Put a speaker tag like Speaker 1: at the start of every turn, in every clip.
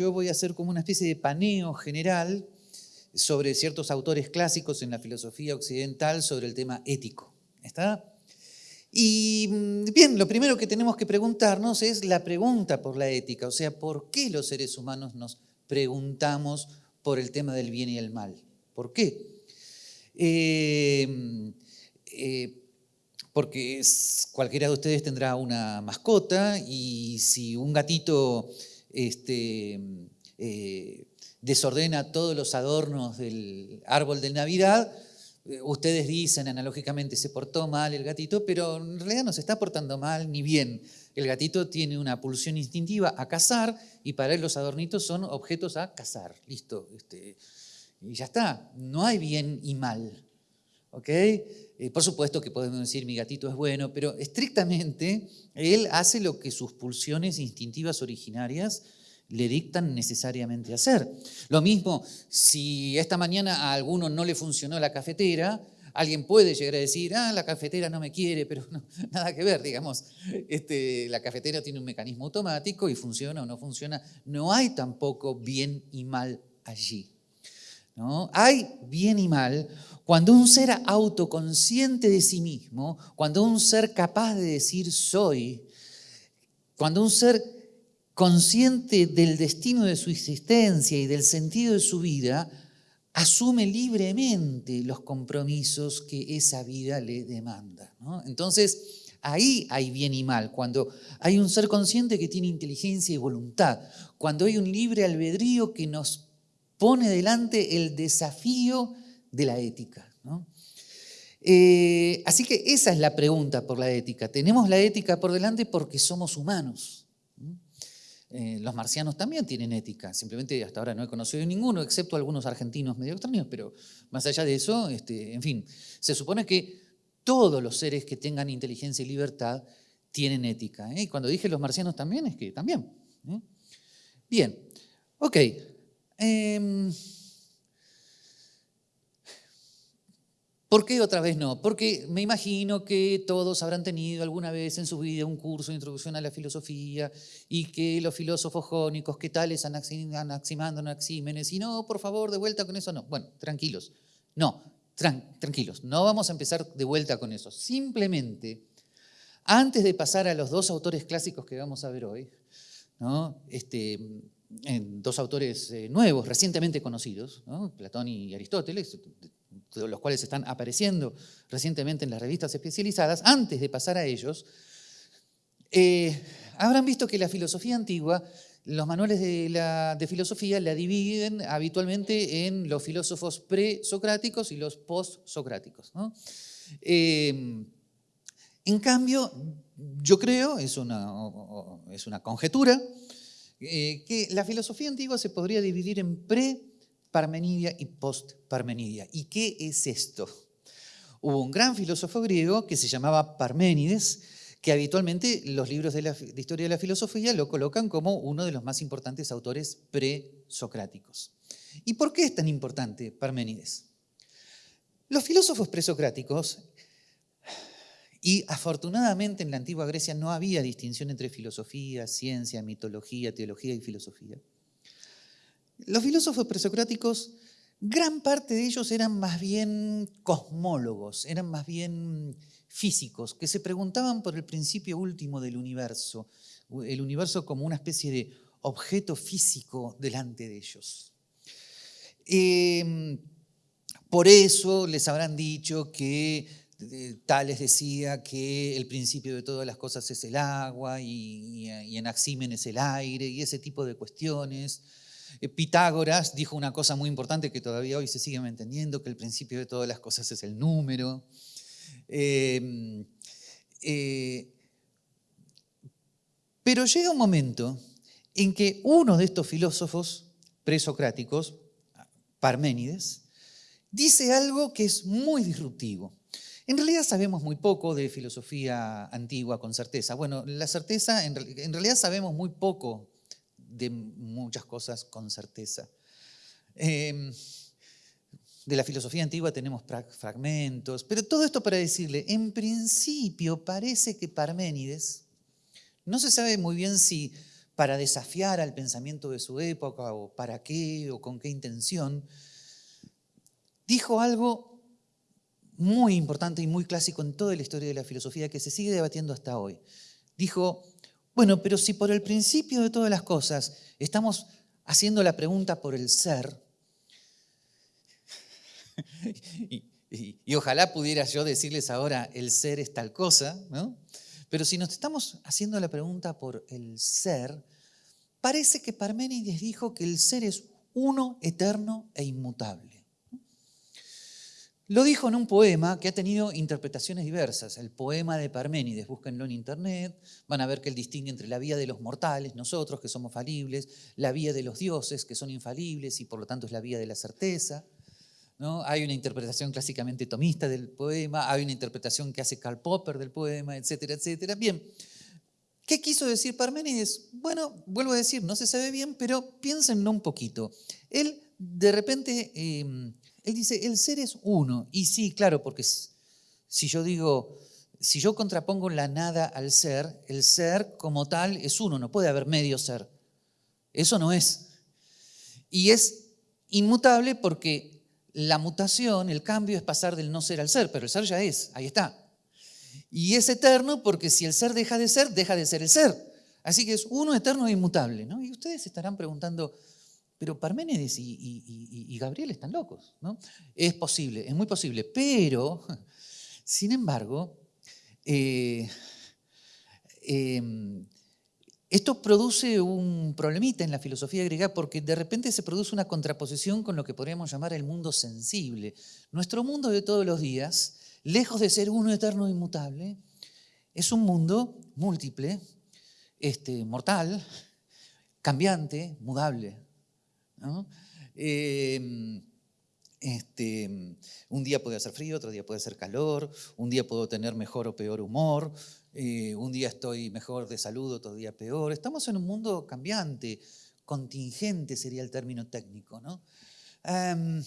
Speaker 1: yo voy a hacer como una especie de paneo general sobre ciertos autores clásicos en la filosofía occidental sobre el tema ético. ¿Está? Y mm, bien, lo primero que tenemos que preguntarnos es la pregunta por la ética, o sea, ¿por qué los seres humanos nos preguntamos por el tema del bien y el mal? ¿Por qué? Eh, eh, porque cualquiera de ustedes tendrá una mascota y si un gatito este, eh, desordena todos los adornos del árbol de Navidad, eh, ustedes dicen analógicamente se portó mal el gatito, pero en realidad no se está portando mal ni bien. El gatito tiene una pulsión instintiva a cazar y para él los adornitos son objetos a cazar. Listo. Este, y ya está. No hay bien y mal. ¿Ok? Eh, por supuesto que podemos decir mi gatito es bueno, pero estrictamente él hace lo que sus pulsiones instintivas originarias le dictan necesariamente hacer. Lo mismo, si esta mañana a alguno no le funcionó la cafetera, alguien puede llegar a decir, ah, la cafetera no me quiere, pero nada que ver, digamos. Este, la cafetera tiene un mecanismo automático y funciona o no funciona. No hay tampoco bien y mal allí. Hay bien y mal cuando un ser autoconsciente de sí mismo, cuando un ser capaz de decir soy, cuando un ser consciente del destino de su existencia y del sentido de su vida, asume libremente los compromisos que esa vida le demanda. Entonces, ahí hay bien y mal, cuando hay un ser consciente que tiene inteligencia y voluntad, cuando hay un libre albedrío que nos pone delante el desafío de la ética. Eh, así que esa es la pregunta por la ética. Tenemos la ética por delante porque somos humanos. Eh, los marcianos también tienen ética, simplemente hasta ahora no he conocido ninguno, excepto algunos argentinos medio extraños, pero más allá de eso, este, en fin, se supone que todos los seres que tengan inteligencia y libertad tienen ética. ¿eh? Y cuando dije los marcianos también, es que también. Bien, ok. Em, ¿Por qué otra vez no? Porque me imagino que todos habrán tenido alguna vez en su vida un curso de introducción a la filosofía y que los filósofos jónicos, ¿qué tales Anaximando, Anaxímenes? Y no, por favor, de vuelta con eso, no. Bueno, tranquilos. No, tranquilos, no vamos a empezar de vuelta con eso. Simplemente, antes de pasar a los dos autores clásicos que vamos a ver hoy, ¿no? este, dos autores eh, nuevos, recientemente conocidos, Platón y Aristóteles, los cuales están apareciendo recientemente en las revistas especializadas, antes de pasar a ellos, eh, habrán visto que la filosofía antigua, los manuales de, filosofía la dividen habitualmente en los filósofos presocráticos y los postsocráticos. Eh, en cambio, yo creo, es una, es una conjetura, eh, que la filosofía antigua se podría dividir en pre Parmenidia y post-Parmenidia. ¿Y qué es esto? Hubo un gran filósofo griego que se llamaba Parménides, que habitualmente los libros de, la, historia de la filosofía lo colocan como uno de los más importantes autores presocráticos. ¿Y por qué es tan importante Parménides? Los filósofos presocráticos, y afortunadamente en la antigua Grecia no había distinción entre filosofía, ciencia, mitología, teología y filosofía, los filósofos presocráticos, gran parte de ellos eran más bien cosmólogos, eran más bien físicos, que se preguntaban por el principio último del universo, el universo como una especie de objeto físico delante de ellos. Em, por eso les habrán dicho que Tales decía que el principio de todas las cosas es el agua y, y Anaximen es el aire y ese tipo de cuestiones. Eh, Pitágoras dijo una cosa muy importante que todavía hoy se sigue entendiendo, que el principio de todas las cosas es el número. Em, eh, pero llega un momento en que uno de estos filósofos presocráticos, Parménides, dice algo que es muy disruptivo. En realidad sabemos muy poco de filosofía antigua con certeza. Bueno, la certeza, en realidad sabemos muy poco de muchas cosas con certeza. Em, de la filosofía antigua tenemos fragmentos, pero todo esto para decirle, en principio parece que Parménides, no se sabe muy bien si para desafiar al pensamiento de su época o para qué o con qué intención, dijo algo muy importante y muy clásico en toda la historia de la filosofía que se sigue debatiendo hasta hoy. Dijo, bueno, pero si por el principio de todas las cosas estamos haciendo la pregunta por el ser, y, ojalá pudiera yo decirles ahora, el ser es tal cosa, ¿no? Pero si nos estamos haciendo la pregunta por el ser, parece que Parménides dijo que el ser es uno, eterno e inmutable. Lo dijo en un poema que ha tenido interpretaciones diversas. El poema de Parménides, búsquenlo en internet, van a ver que él distingue entre la vía de los mortales, nosotros que somos falibles, la vía de los dioses que son infalibles y por lo tanto es la vía de la certeza. ¿no? Hay una interpretación clásicamente tomista del poema, hay una interpretación que hace Karl Popper del poema, etcétera, etcétera. Bien, ¿qué quiso decir Parménides? Bueno, vuelvo a decir, no se sabe bien, pero piénsenlo un poquito. Él de repente... Em, él dice, el ser es uno. Y sí, claro, porque si yo digo, si yo contrapongo la nada al ser, el ser como tal es uno, no puede haber medio ser. Eso no es. Y es inmutable porque la mutación, el cambio es pasar del no ser al ser, pero el ser ya es, ahí está. Y es eterno porque si el ser deja de ser, deja de ser el ser. Así que es uno eterno e inmutable. ¿no? Y ustedes estarán preguntando, pero Parménides y, Gabriel están locos, ¿no? Es posible, es muy posible, pero, sin embargo, eh, em, esto produce un problemita en la filosofía griega porque de repente se produce una contraposición con lo que podríamos llamar el mundo sensible. Nuestro mundo de todos los días, lejos de ser uno eterno e inmutable, es un mundo múltiple, este, mortal, cambiante, mudable. Em, este, un día puede hacer frío, otro día puede hacer calor, un día puedo tener mejor o peor humor, eh, un día estoy mejor de salud, otro día peor. Estamos en un mundo cambiante, contingente sería el término técnico. ¿no? Em,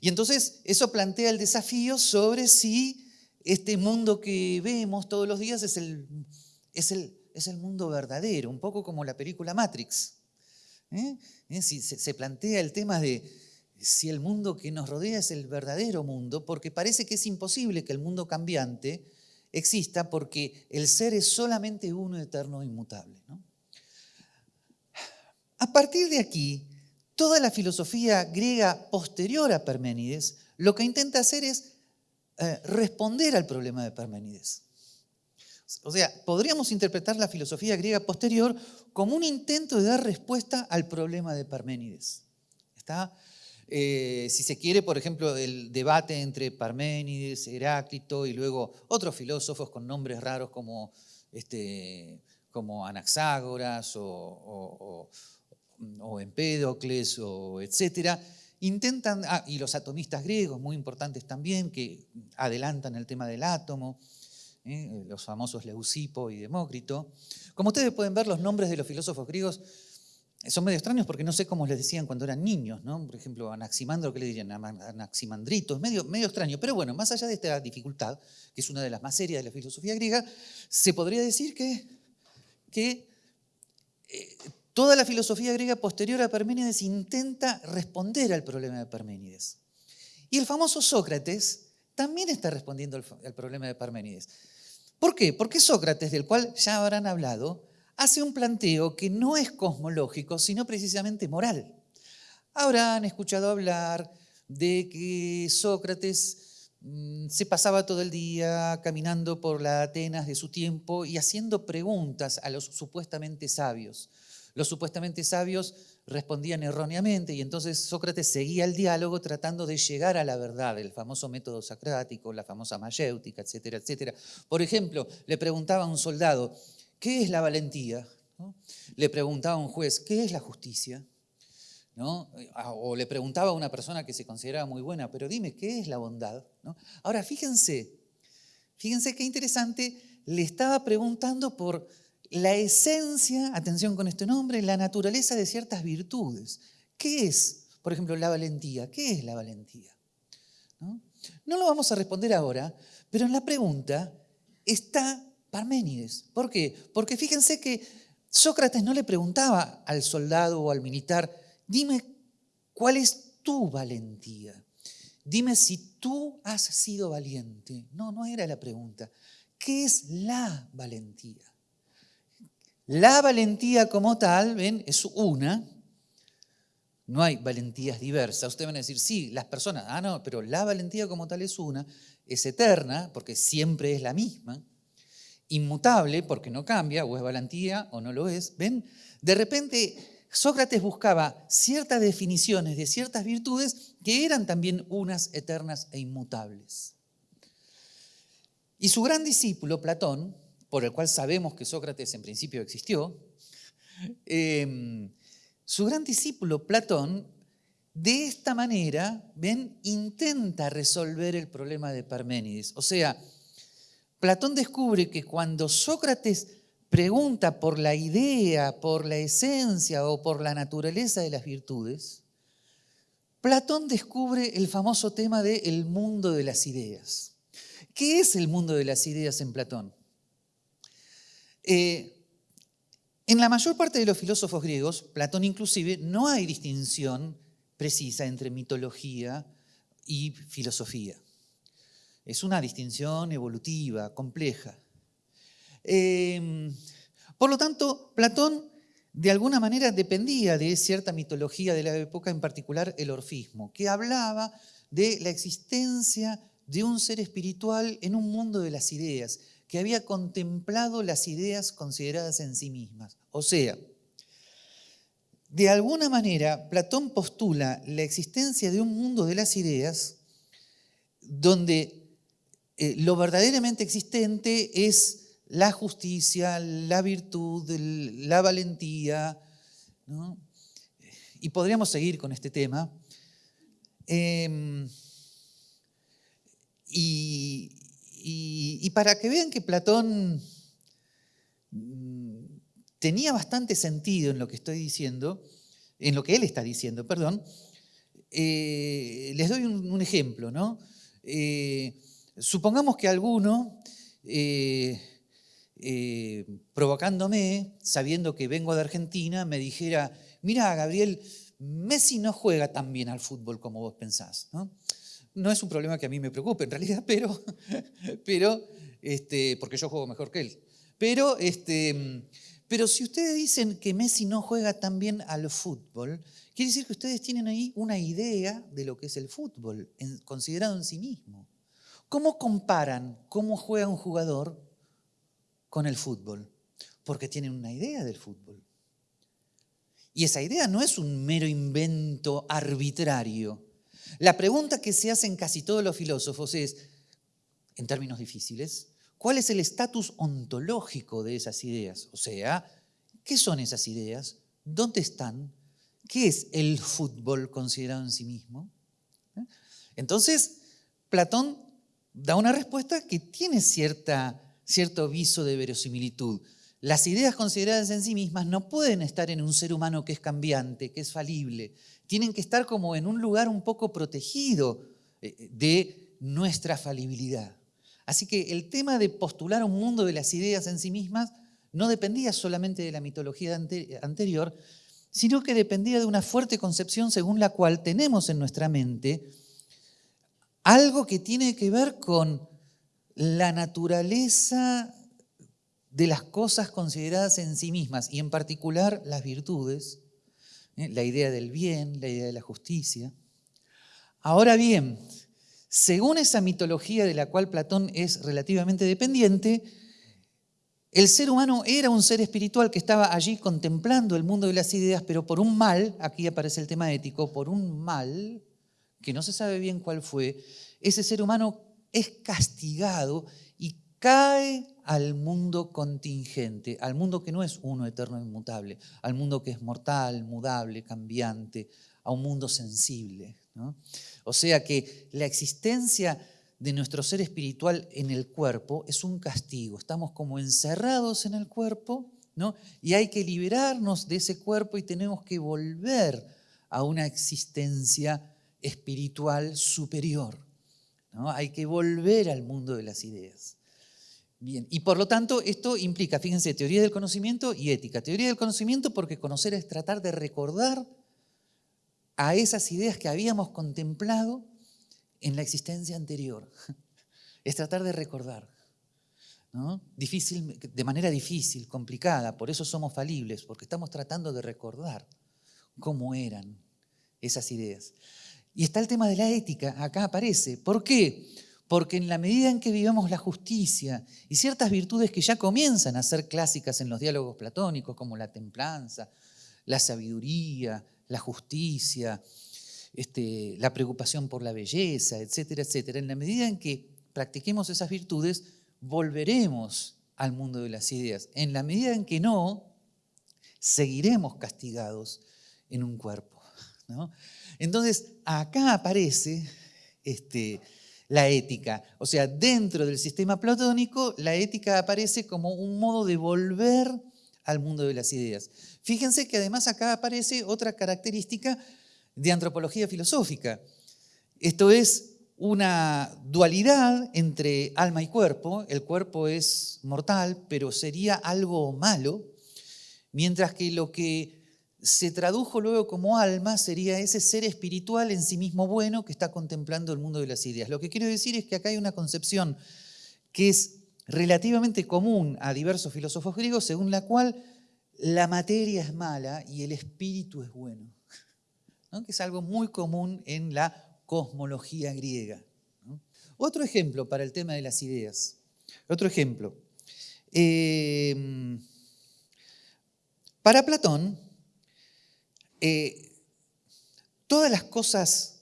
Speaker 1: y entonces eso plantea el desafío sobre si este mundo que vemos todos los días es el, es el, es el mundo verdadero, un poco como la película Matrix. ¿Eh? ¿Eh? Si se plantea el tema de si el mundo que nos rodea es el verdadero mundo, porque parece que es imposible que el mundo cambiante exista porque el ser es solamente uno eterno e inmutable. A partir de aquí, toda la filosofía griega posterior a Parménides lo que intenta hacer es eh, responder al problema de Parménides. O sea, podríamos interpretar la filosofía griega posterior como un intento de dar respuesta al problema de Parménides. ¿Está? Eh, si se quiere, por ejemplo, el debate entre Parménides, Heráclito y luego otros filósofos con nombres raros como, este, como Anaxágoras o, o, Empédocles, o etcétera, intentan, ah, y los atomistas griegos, muy importantes también, que adelantan el tema del átomo, ¿eh? los famosos Leucipo y Demócrito. Como ustedes pueden ver, los nombres de los filósofos griegos son medio extraños porque no sé cómo les decían cuando eran niños, ¿no? Por ejemplo, Anaximandro, ¿qué le dirían? Anaximandrito, es medio, extraño. Pero bueno, más allá de esta dificultad, que es una de las más serias de la filosofía griega, se podría decir que, que eh, toda la filosofía griega posterior a Parménides intenta responder al problema de Parménides. Y el famoso Sócrates también está respondiendo al problema de Parménides. ¿Por qué? Porque Sócrates, del cual ya habrán hablado, hace un planteo que no es cosmológico, sino precisamente moral. Habrán escuchado hablar de que Sócrates mm, se pasaba todo el día caminando por la Atenas de su tiempo y haciendo preguntas a los supuestamente sabios. Los supuestamente sabios respondían erróneamente y entonces Sócrates seguía el diálogo tratando de llegar a la verdad, el famoso método sacrático, la famosa mayéutica, etcétera, etcétera. Por ejemplo, le preguntaba a un soldado, ¿qué es la valentía? Le preguntaba a un juez, ¿qué es la justicia? ¿No? O le preguntaba a una persona que se consideraba muy buena, pero dime, ¿qué es la bondad? Ahora, fíjense, fíjense qué interesante, le estaba preguntando por la esencia, atención con este nombre, la naturaleza de ciertas virtudes. ¿Qué es, por ejemplo, la valentía? ¿Qué es la valentía? ¿No? lo vamos a responder ahora, pero en la pregunta está Parménides. ¿Por qué? Porque fíjense que Sócrates no le preguntaba al soldado o al militar, dime cuál es tu valentía. Dime si tú has sido valiente. No, no era la pregunta. ¿Qué es la valentía? La valentía como tal, ven, es una. No hay valentías diversas. Ustedes van a decir, sí, las personas, ah, no, pero la valentía como tal es una, es eterna, porque siempre es la misma inmutable porque no cambia, o es valentía o no lo es, ¿ven? De repente Sócrates buscaba ciertas definiciones de ciertas virtudes que eran también unas eternas e inmutables. Y su gran discípulo, Platón, por el cual sabemos que Sócrates en principio existió, em, su gran discípulo, Platón, de esta manera, ven, intenta resolver el problema de Parménides. O sea, Platón descubre que cuando Sócrates pregunta por la idea, por la esencia o por la naturaleza de las virtudes, Platón descubre el famoso tema del el mundo de las ideas. ¿Qué es el mundo de las ideas en Platón? Eh, en la mayor parte de los filósofos griegos, Platón inclusive, no hay distinción precisa entre mitología y filosofía. Es una distinción evolutiva, compleja. Em, por lo tanto, Platón de alguna manera dependía de cierta mitología de la época, en particular el orfismo, que hablaba de la existencia de un ser espiritual en un mundo de las ideas, que había contemplado las ideas consideradas en sí mismas. O sea, de alguna manera, Platón postula la existencia de un mundo de las ideas donde eh, lo verdaderamente existente es la justicia, la virtud, la valentía. Y podríamos seguir con este tema. Em, y, para que vean que Platón mm, tenía bastante sentido en lo que estoy diciendo, en lo que él está diciendo, perdón, eh, les doy un, ejemplo, ¿no? Eh, Supongamos que alguno, eh, provocándome, sabiendo que vengo de Argentina, me dijera, mira, Gabriel, Messi no juega tan bien al fútbol como vos pensás. ¿no? No es un problema que a mí me preocupe en realidad, pero, este, porque yo juego mejor que él. Pero, este, pero si ustedes dicen que Messi no juega tan bien al fútbol, quiere decir que ustedes tienen ahí una idea de lo que es el fútbol, considerado en sí mismo. ¿Cómo comparan cómo juega un jugador con el fútbol? Porque tienen una idea del fútbol. Y esa idea no es un mero invento arbitrario. La pregunta que se hacen casi todos los filósofos es, en términos difíciles, ¿cuál es el estatus ontológico de esas ideas? O sea, ¿qué son esas ideas? ¿Dónde están? ¿Qué es el fútbol considerado en sí mismo? Entonces, Platón da una respuesta que tiene cierta, cierto viso de verosimilitud. Las ideas consideradas en sí mismas no pueden estar en un ser humano que es cambiante, que es falible. Tienen que estar como en un lugar un poco protegido eh, de nuestra falibilidad. Así que el tema de postular un mundo de las ideas en sí mismas no dependía solamente de la mitología anterior, sino que dependía de una fuerte concepción según la cual tenemos en nuestra mente algo que tiene que ver con la naturaleza de las cosas consideradas en sí mismas y en particular las virtudes, ¿eh? la idea del bien, la idea de la justicia. Ahora bien, según esa mitología de la cual Platón es relativamente dependiente, el ser humano era un ser espiritual que estaba allí contemplando el mundo de las ideas, pero por un mal, aquí aparece el tema ético, por un mal, que no se sabe bien cuál fue, ese ser humano es castigado y cae al mundo contingente, al mundo que no es uno eterno e inmutable, al mundo que es mortal, mudable, cambiante, a un mundo sensible. O sea que la existencia de nuestro ser espiritual en el cuerpo es un castigo. Estamos como encerrados en el cuerpo ¿no? y hay que liberarnos de ese cuerpo y tenemos que volver a una existencia espiritual superior. ¿no? Hay que volver al mundo de las ideas. Bien, y por lo tanto esto implica, fíjense, teoría del conocimiento y ética. Teoría del conocimiento porque conocer es tratar de recordar a esas ideas que habíamos contemplado en la existencia anterior. Es tratar de recordar. Difícil, de manera difícil, complicada, por eso somos falibles, porque estamos tratando de recordar cómo eran esas ideas. Y está el tema de la ética, acá aparece. ¿Por qué? Porque en la medida en que vivamos la justicia y ciertas virtudes que ya comienzan a ser clásicas en los diálogos platónicos, como la templanza, la sabiduría, la justicia, este, la preocupación por la belleza, etcétera, etcétera, en la medida en que practiquemos esas virtudes, volveremos al mundo de las ideas. En la medida en que no, seguiremos castigados en un cuerpo. Entonces, acá aparece este, la ética. O sea, dentro del sistema platónico, la ética aparece como un modo de volver al mundo de las ideas. Fíjense que además acá aparece otra característica de antropología filosófica. Esto es una dualidad entre alma y cuerpo. El cuerpo es mortal, pero sería algo malo, mientras que lo que se tradujo luego como alma sería ese ser espiritual en sí mismo bueno que está contemplando el mundo de las ideas. Lo que quiero decir es que acá hay una concepción que es relativamente común a diversos filósofos griegos, según la cual la materia es mala y el espíritu es bueno, que es algo muy común en la cosmología griega. Otro ejemplo para el tema de las ideas. Otro ejemplo. Em, para Platón, eh, todas las cosas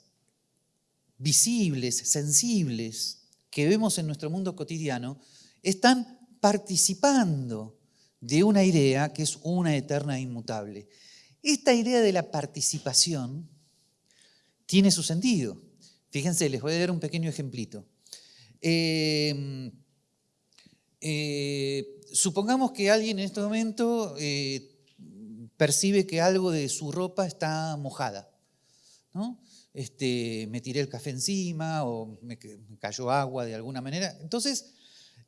Speaker 1: visibles, sensibles, que vemos en nuestro mundo cotidiano, están participando de una idea que es una eterna e inmutable. Esta idea de la participación tiene su sentido. Fíjense, les voy a dar un pequeño ejemplito. Em, eh, supongamos que alguien en este momento eh, percibe que algo de su ropa está mojada. ¿no? Este, me tiré el café encima o me, cayó agua de alguna manera. Entonces,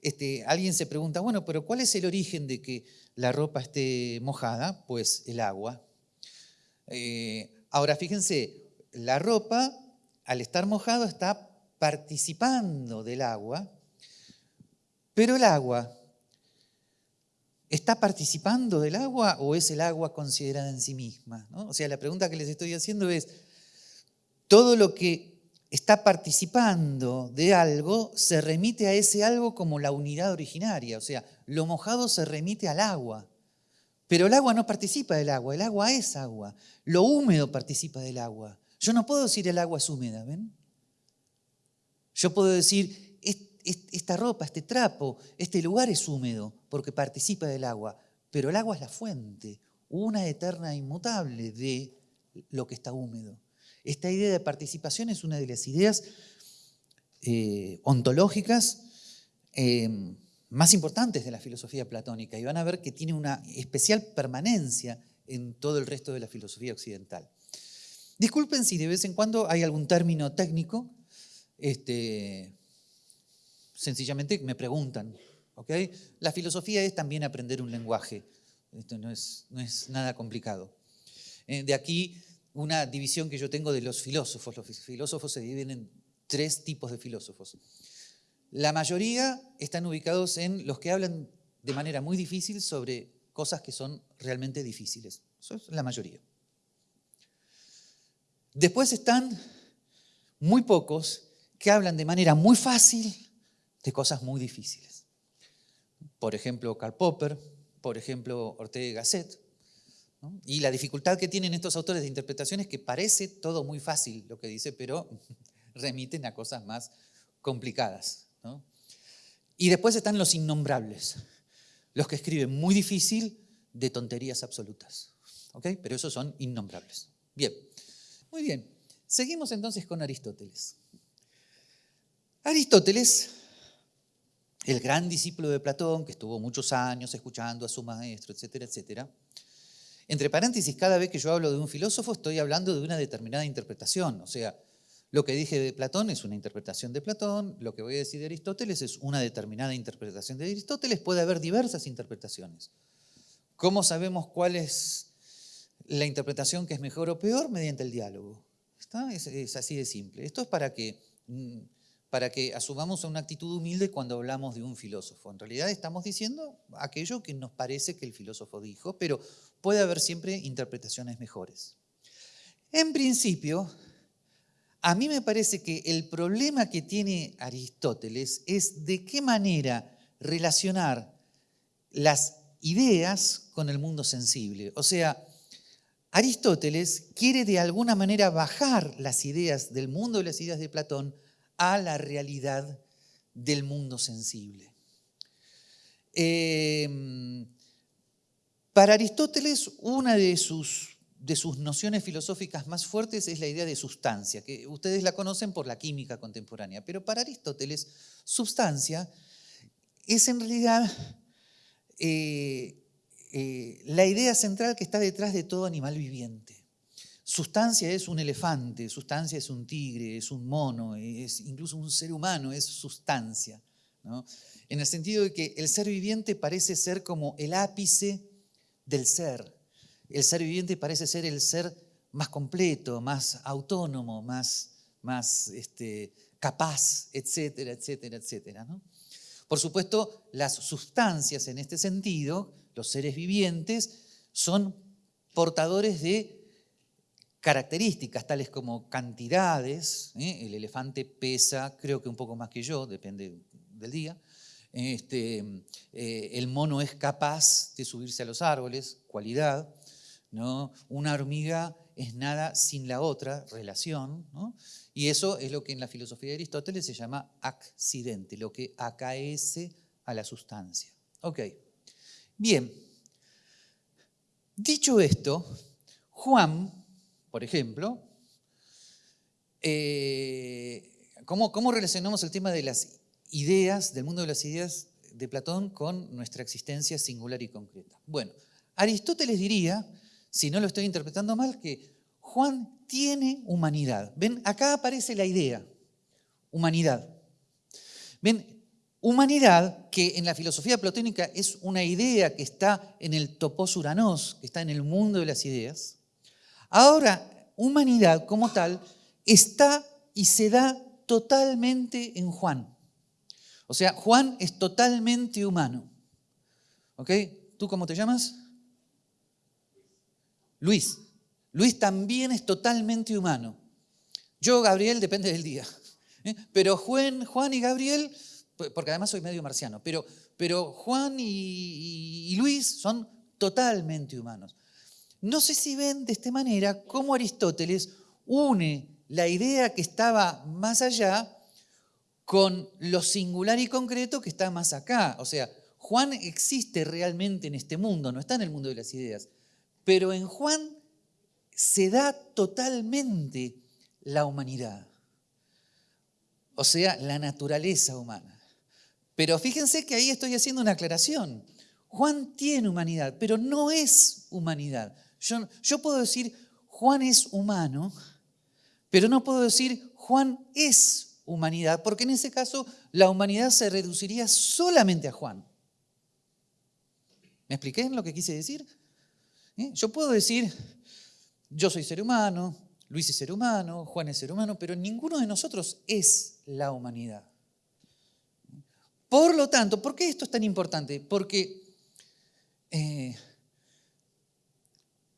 Speaker 1: este, alguien se pregunta, bueno, pero ¿cuál es el origen de que la ropa esté mojada? Pues el agua. Eh, ahora, fíjense, la ropa, al estar mojado, está participando del agua, pero el agua, ¿está participando del agua o es el agua considerada en sí misma? O sea, la pregunta que les estoy haciendo es, todo lo que está participando de algo se remite a ese algo como la unidad originaria, o sea, lo mojado se remite al agua. Pero el agua no participa del agua, el agua es agua. Lo húmedo participa del agua. Yo no puedo decir el agua es húmeda, ¿ven? Yo puedo decir, esta ropa, este trapo, este lugar es húmedo porque participa del agua, pero el agua es la fuente, una eterna inmutable de lo que está húmedo. Esta idea de participación es una de las ideas eh, ontológicas eh, más importantes de la filosofía platónica y van a ver que tiene una especial permanencia en todo el resto de la filosofía occidental. Disculpen si de vez en cuando hay algún término técnico, este, sencillamente me preguntan. La filosofía es también aprender un lenguaje, esto no es, no es nada complicado. Eh, de aquí una división que yo tengo de los filósofos. Los filósofos se dividen en tres tipos de filósofos. La mayoría están ubicados en los que hablan de manera muy difícil sobre cosas que son realmente difíciles. Eso es la mayoría. Después están muy pocos que hablan de manera muy fácil de cosas muy difíciles. Por ejemplo, Karl Popper, por ejemplo, Ortega Gasset. Y la dificultad que tienen estos autores de interpretación es que parece todo muy fácil lo que dice, pero remiten a cosas más complicadas. Y después están los innombrables, los que escriben muy difícil de tonterías absolutas. Pero esos son innombrables. Bien. Muy bien, seguimos entonces con Aristóteles. Aristóteles, el gran discípulo de Platón, que estuvo muchos años escuchando a su maestro, etcétera, etcétera. Entre paréntesis, cada vez que yo hablo de un filósofo estoy hablando de una determinada interpretación, o sea, Lo que dije de Platón es una interpretación de Platón, lo que voy a decir de Aristóteles es una determinada interpretación de Aristóteles, puede haber diversas interpretaciones. ¿Cómo sabemos cuál es la interpretación que es mejor o peor? Mediante el diálogo. Es, así de simple. Esto es para que, mm, para que asumamos una actitud humilde cuando hablamos de un filósofo. En realidad estamos diciendo aquello que nos parece que el filósofo dijo, pero puede haber siempre interpretaciones mejores. En principio, a mí me parece que el problema que tiene Aristóteles es de qué manera relacionar las ideas con el mundo sensible. O sea, Aristóteles quiere de alguna manera bajar las ideas del mundo de las ideas de Platón a la realidad del mundo sensible. Em, para Aristóteles, una de sus de sus nociones filosóficas más fuertes es la idea de sustancia, que ustedes la conocen por la química contemporánea, pero para Aristóteles, sustancia es en realidad eh, eh, la idea central que está detrás de todo animal viviente. Sustancia es un elefante, sustancia es un tigre, es un mono, es incluso un ser humano, es sustancia. En el sentido de que el ser viviente parece ser como el ápice del ser. El ser viviente parece ser el ser más completo, más autónomo, más, más este, capaz, etcétera, etcétera, etcétera. Por supuesto, las sustancias en este sentido, los seres vivientes, son portadores de características tales como cantidades, ¿eh? el elefante pesa creo que un poco más que yo, depende del día, este, eh, el mono es capaz de subirse a los árboles, cualidad, ¿no? Una hormiga es nada sin la otra, relación, y eso es lo que en la filosofía de Aristóteles se llama accidente, lo que acaece a la sustancia. Ok, bien. Dicho esto, Juan, por ejemplo, eh, ¿cómo, ¿cómo relacionamos el tema de las ideas, del mundo de las ideas de Platón con nuestra existencia singular y concreta? Bueno, Aristóteles diría si no lo estoy interpretando mal, que Juan tiene humanidad. Ven, acá aparece la idea, humanidad. Ven, humanidad que en la filosofía platónica es una idea que está en el topos uranos, que está en el mundo de las ideas. Ahora, humanidad como tal está y se da totalmente en Juan. O sea, Juan es totalmente humano. ¿Ok? ¿Tú cómo te llamas? Luis. Luis también es totalmente humano. Yo, Gabriel, depende del día. ¿eh? Pero Juan, Juan y Gabriel, porque además soy medio marciano, pero, pero Juan y, Luis son totalmente humanos. No sé si ven de esta manera cómo Aristóteles une la idea que estaba más allá con lo singular y concreto que está más acá. O sea, Juan existe realmente en este mundo, no está en el mundo de las ideas. Pero en Juan se da totalmente la humanidad, o sea, la naturaleza humana. Pero fíjense que ahí estoy haciendo una aclaración. Juan tiene humanidad, pero no es humanidad. Yo, puedo decir, Juan es humano, pero no puedo decir, Juan es humanidad, porque en ese caso la humanidad se reduciría solamente a Juan. ¿Me expliqué en lo que quise decir? ¿Eh? Yo puedo decir, yo soy ser humano, Luis es ser humano, Juan es ser humano, pero ninguno de nosotros es la humanidad. Por lo tanto, ¿por qué esto es tan importante? Porque, eh,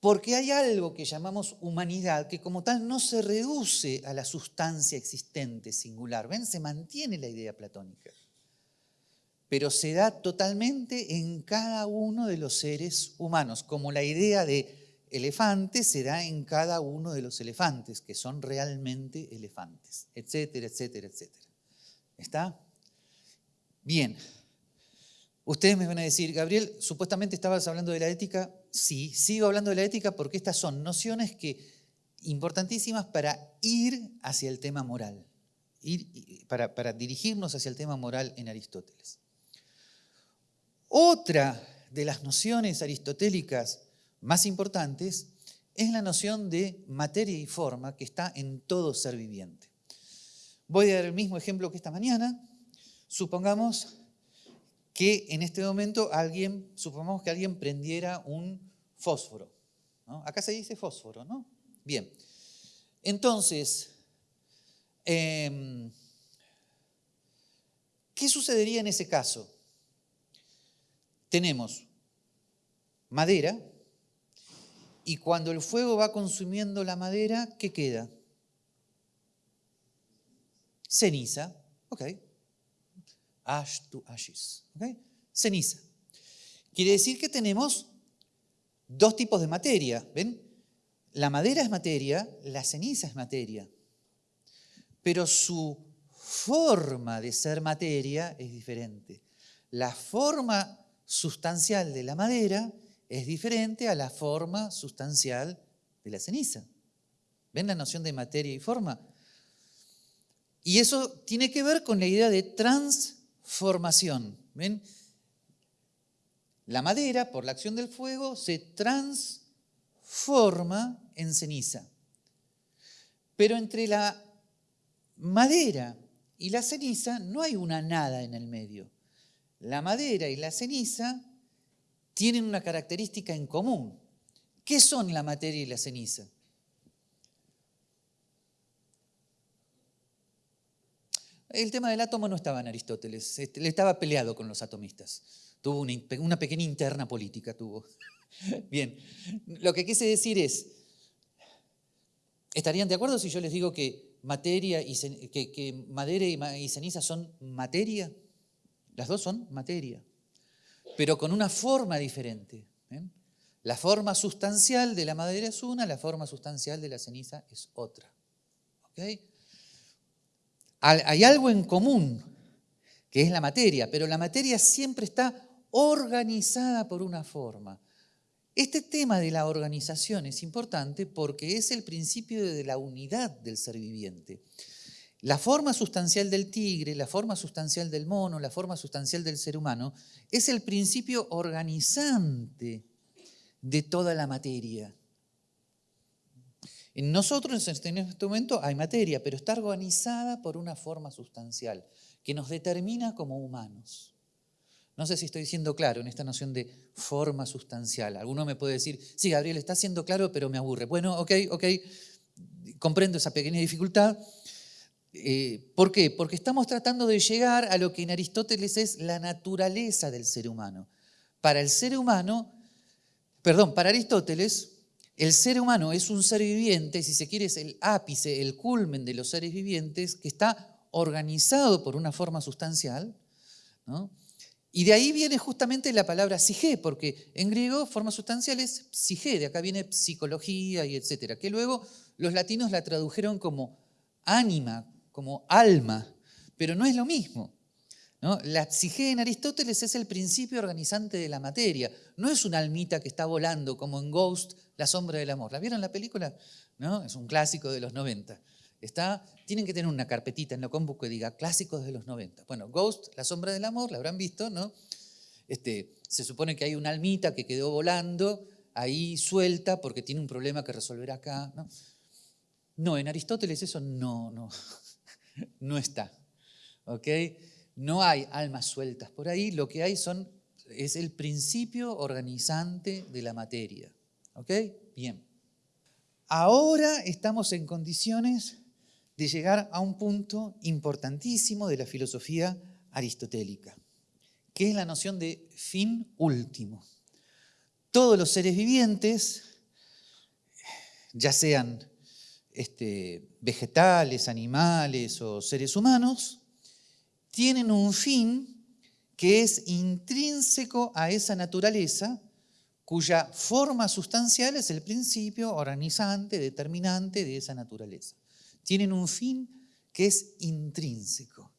Speaker 1: porque hay algo que llamamos humanidad que como tal no se reduce a la sustancia existente singular. ¿Ven? Se mantiene la idea platónica pero se da totalmente en cada uno de los seres humanos, como la idea de elefante se da en cada uno de los elefantes, que son realmente elefantes, etcétera, etcétera, etcétera. ¿Está? Bien. Ustedes me van a decir, Gabriel, supuestamente estabas hablando de la ética. Sí, sigo hablando de la ética porque estas son nociones que, importantísimas para ir hacia el tema moral, para dirigirnos hacia el tema moral en Aristóteles. Otra de las nociones aristotélicas más importantes es la noción de materia y forma que está en todo ser viviente. Voy a dar el mismo ejemplo que esta mañana. Supongamos que en este momento alguien, supongamos que alguien prendiera un fósforo. Acá se dice fósforo, ¿no? Bien. Entonces, em, ¿qué sucedería en ese caso? Tenemos madera y cuando el fuego va consumiendo la madera, ¿qué queda? Ceniza, ok. Ash to ashes, ok. Ceniza. Quiere decir que tenemos dos tipos de materia, ¿ven? La madera es materia, la ceniza es materia, pero su forma de ser materia es diferente. La forma sustancial de la madera es diferente a la forma sustancial de la ceniza. ¿Ven la noción de materia y forma? Y eso tiene que ver con la idea de transformación. ¿Ven? La madera, por la acción del fuego, se transforma en ceniza. Pero entre la madera y la ceniza no hay una nada en el medio. La madera y la ceniza tienen una característica en común. ¿Qué son la materia y la ceniza? El tema del átomo no estaba en Aristóteles, este, estaba peleado con los atomistas. Tuvo una, pequeña interna política, tuvo. Bien, lo que quise decir es, ¿estarían de acuerdo si yo les digo que, materia y, que, madera y, ceniza son materia? Las dos son materia, pero con una forma diferente. La forma sustancial de la madera es una, la forma sustancial de la ceniza es otra. Hay algo en común, que es la materia, pero la materia siempre está organizada por una forma. Este tema de la organización es importante porque es el principio de la unidad del ser viviente. La forma sustancial del tigre, la forma sustancial del mono, la forma sustancial del ser humano, es el principio organizante de toda la materia. En nosotros en este momento hay materia, pero está organizada por una forma sustancial que nos determina como humanos. No sé si estoy siendo claro en esta noción de forma sustancial. Alguno me puede decir, sí, Gabriel, está siendo claro, pero me aburre. Bueno, ok, ok, comprendo esa pequeña dificultad. Eh, ¿Por qué? Porque estamos tratando de llegar a lo que en Aristóteles es la naturaleza del ser humano. Para el ser humano, perdón, para Aristóteles, el ser humano es un ser viviente, si se quiere, es el ápice, el culmen de los seres vivientes, que está organizado por una forma sustancial, ¿no? Y de ahí viene justamente la palabra psige, porque en griego forma sustancial es psige, de acá viene psicología y etcétera, que luego los latinos la tradujeron como ánima, como alma, pero no es lo mismo. ¿No? La psige en Aristóteles es el principio organizante de la materia, no es una almita que está volando como en Ghost, la sombra del amor. ¿La vieron la película? ¿No? Es un clásico de los 90. Está, tienen que tener una carpetita en la compu que diga clásicos de los 90. Bueno, Ghost, La sombra del amor, la habrán visto, ¿no? Este, se supone que hay una almita que quedó volando ahí suelta porque tiene un problema que resolver acá. ¿no? no, en Aristóteles eso no, no, no está. ¿ok? No hay almas sueltas por ahí, lo que hay son, es el principio organizante de la materia. ¿Ok? Bien. Ahora estamos en condiciones de llegar a un punto importantísimo de la filosofía aristotélica, que es la noción de fin último. Todos los seres vivientes, ya sean este, vegetales, animales o seres humanos, tienen un fin que es intrínseco a esa naturaleza, cuya forma sustancial es el principio organizante, determinante de esa naturaleza tienen un fin que es intrínseco.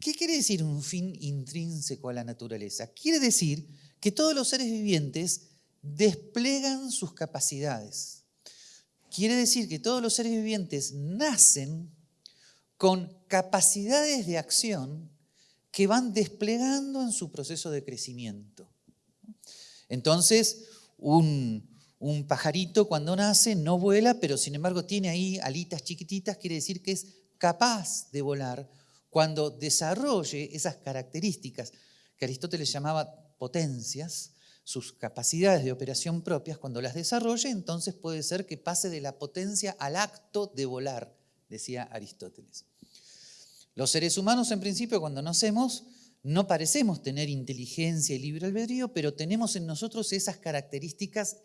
Speaker 1: ¿Qué quiere decir un fin intrínseco a la naturaleza? Quiere decir que todos los seres vivientes desplegan sus capacidades. Quiere decir que todos los seres vivientes nacen con capacidades de acción que van desplegando en su proceso de crecimiento. Entonces, un, pajarito cuando nace no vuela, pero sin embargo tiene ahí alitas chiquititas, quiere decir que es capaz de volar cuando desarrolle esas características que Aristóteles llamaba potencias, sus capacidades de operación propias, cuando las desarrolle, entonces puede ser que pase de la potencia al acto de volar, decía Aristóteles. Los seres humanos, en principio, cuando nacemos, no parecemos tener inteligencia y libre albedrío, pero tenemos en nosotros esas características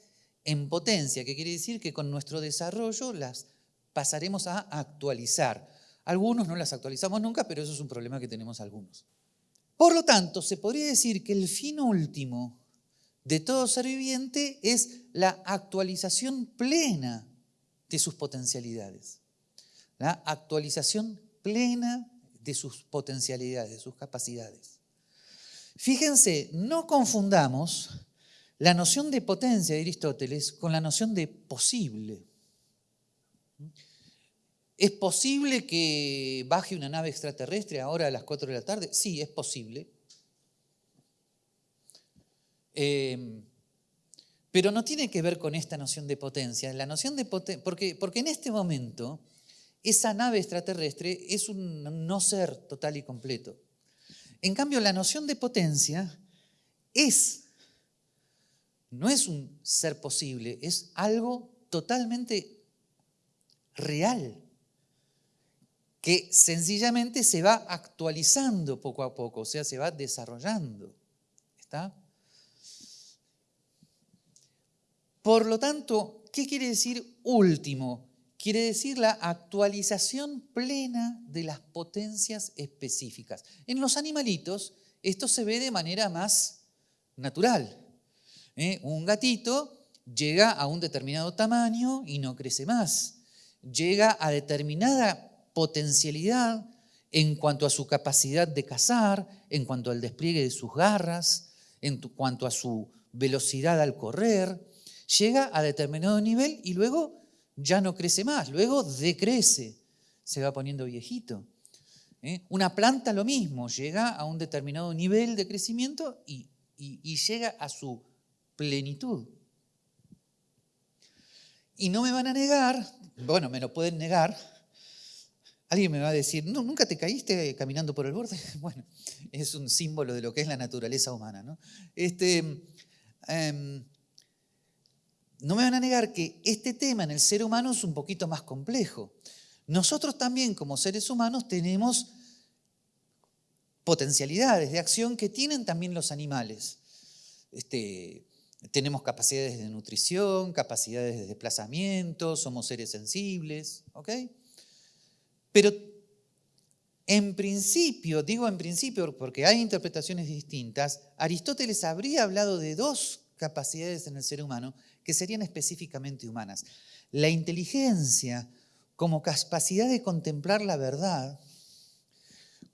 Speaker 1: en potencia, que quiere decir que con nuestro desarrollo las pasaremos a actualizar. Algunos no las actualizamos nunca, pero eso es un problema que tenemos algunos. Por lo tanto, se podría decir que el fin último de todo ser viviente es la actualización plena de sus potencialidades. La actualización plena de sus potencialidades, de sus capacidades. Fíjense, no confundamos la noción de potencia de Aristóteles con la noción de posible. ¿Es posible que baje una nave extraterrestre ahora a las 4 de la tarde? Sí, es posible. Em, pero no tiene que ver con esta noción de potencia. La noción de porque, porque en este momento esa nave extraterrestre es un no ser total y completo. En cambio, la noción de potencia es, no es un ser posible, es algo totalmente real, que sencillamente se va actualizando poco a poco, o sea, se va desarrollando. ¿Está? Por lo tanto, ¿qué quiere decir último? Quiere decir la actualización plena de las potencias específicas. En los animalitos esto se ve de manera más natural. ¿eh? Un gatito llega a un determinado tamaño y no crece más. Llega a determinada potencialidad en cuanto a su capacidad de cazar, en cuanto al despliegue de sus garras, en cuanto a su velocidad al correr llega a determinado nivel y luego ya no crece más, luego decrece, se va poniendo viejito. ¿eh? Una planta lo mismo, llega a un determinado nivel de crecimiento y, llega a su plenitud. Y no me van a negar, bueno, me lo pueden negar, alguien me va a decir, no, ¿nunca te caíste caminando por el borde? Bueno, es un símbolo de lo que es la naturaleza humana. ¿no? Este, em, no me van a negar que este tema en el ser humano es un poquito más complejo. Nosotros también como seres humanos tenemos potencialidades de acción que tienen también los animales. Este, tenemos capacidades de nutrición, capacidades de desplazamiento, somos seres sensibles, ¿ok? Pero en principio, digo en principio porque hay interpretaciones distintas, Aristóteles habría hablado de dos capacidades en el ser humano que serían específicamente humanas. La inteligencia como capacidad de contemplar la verdad,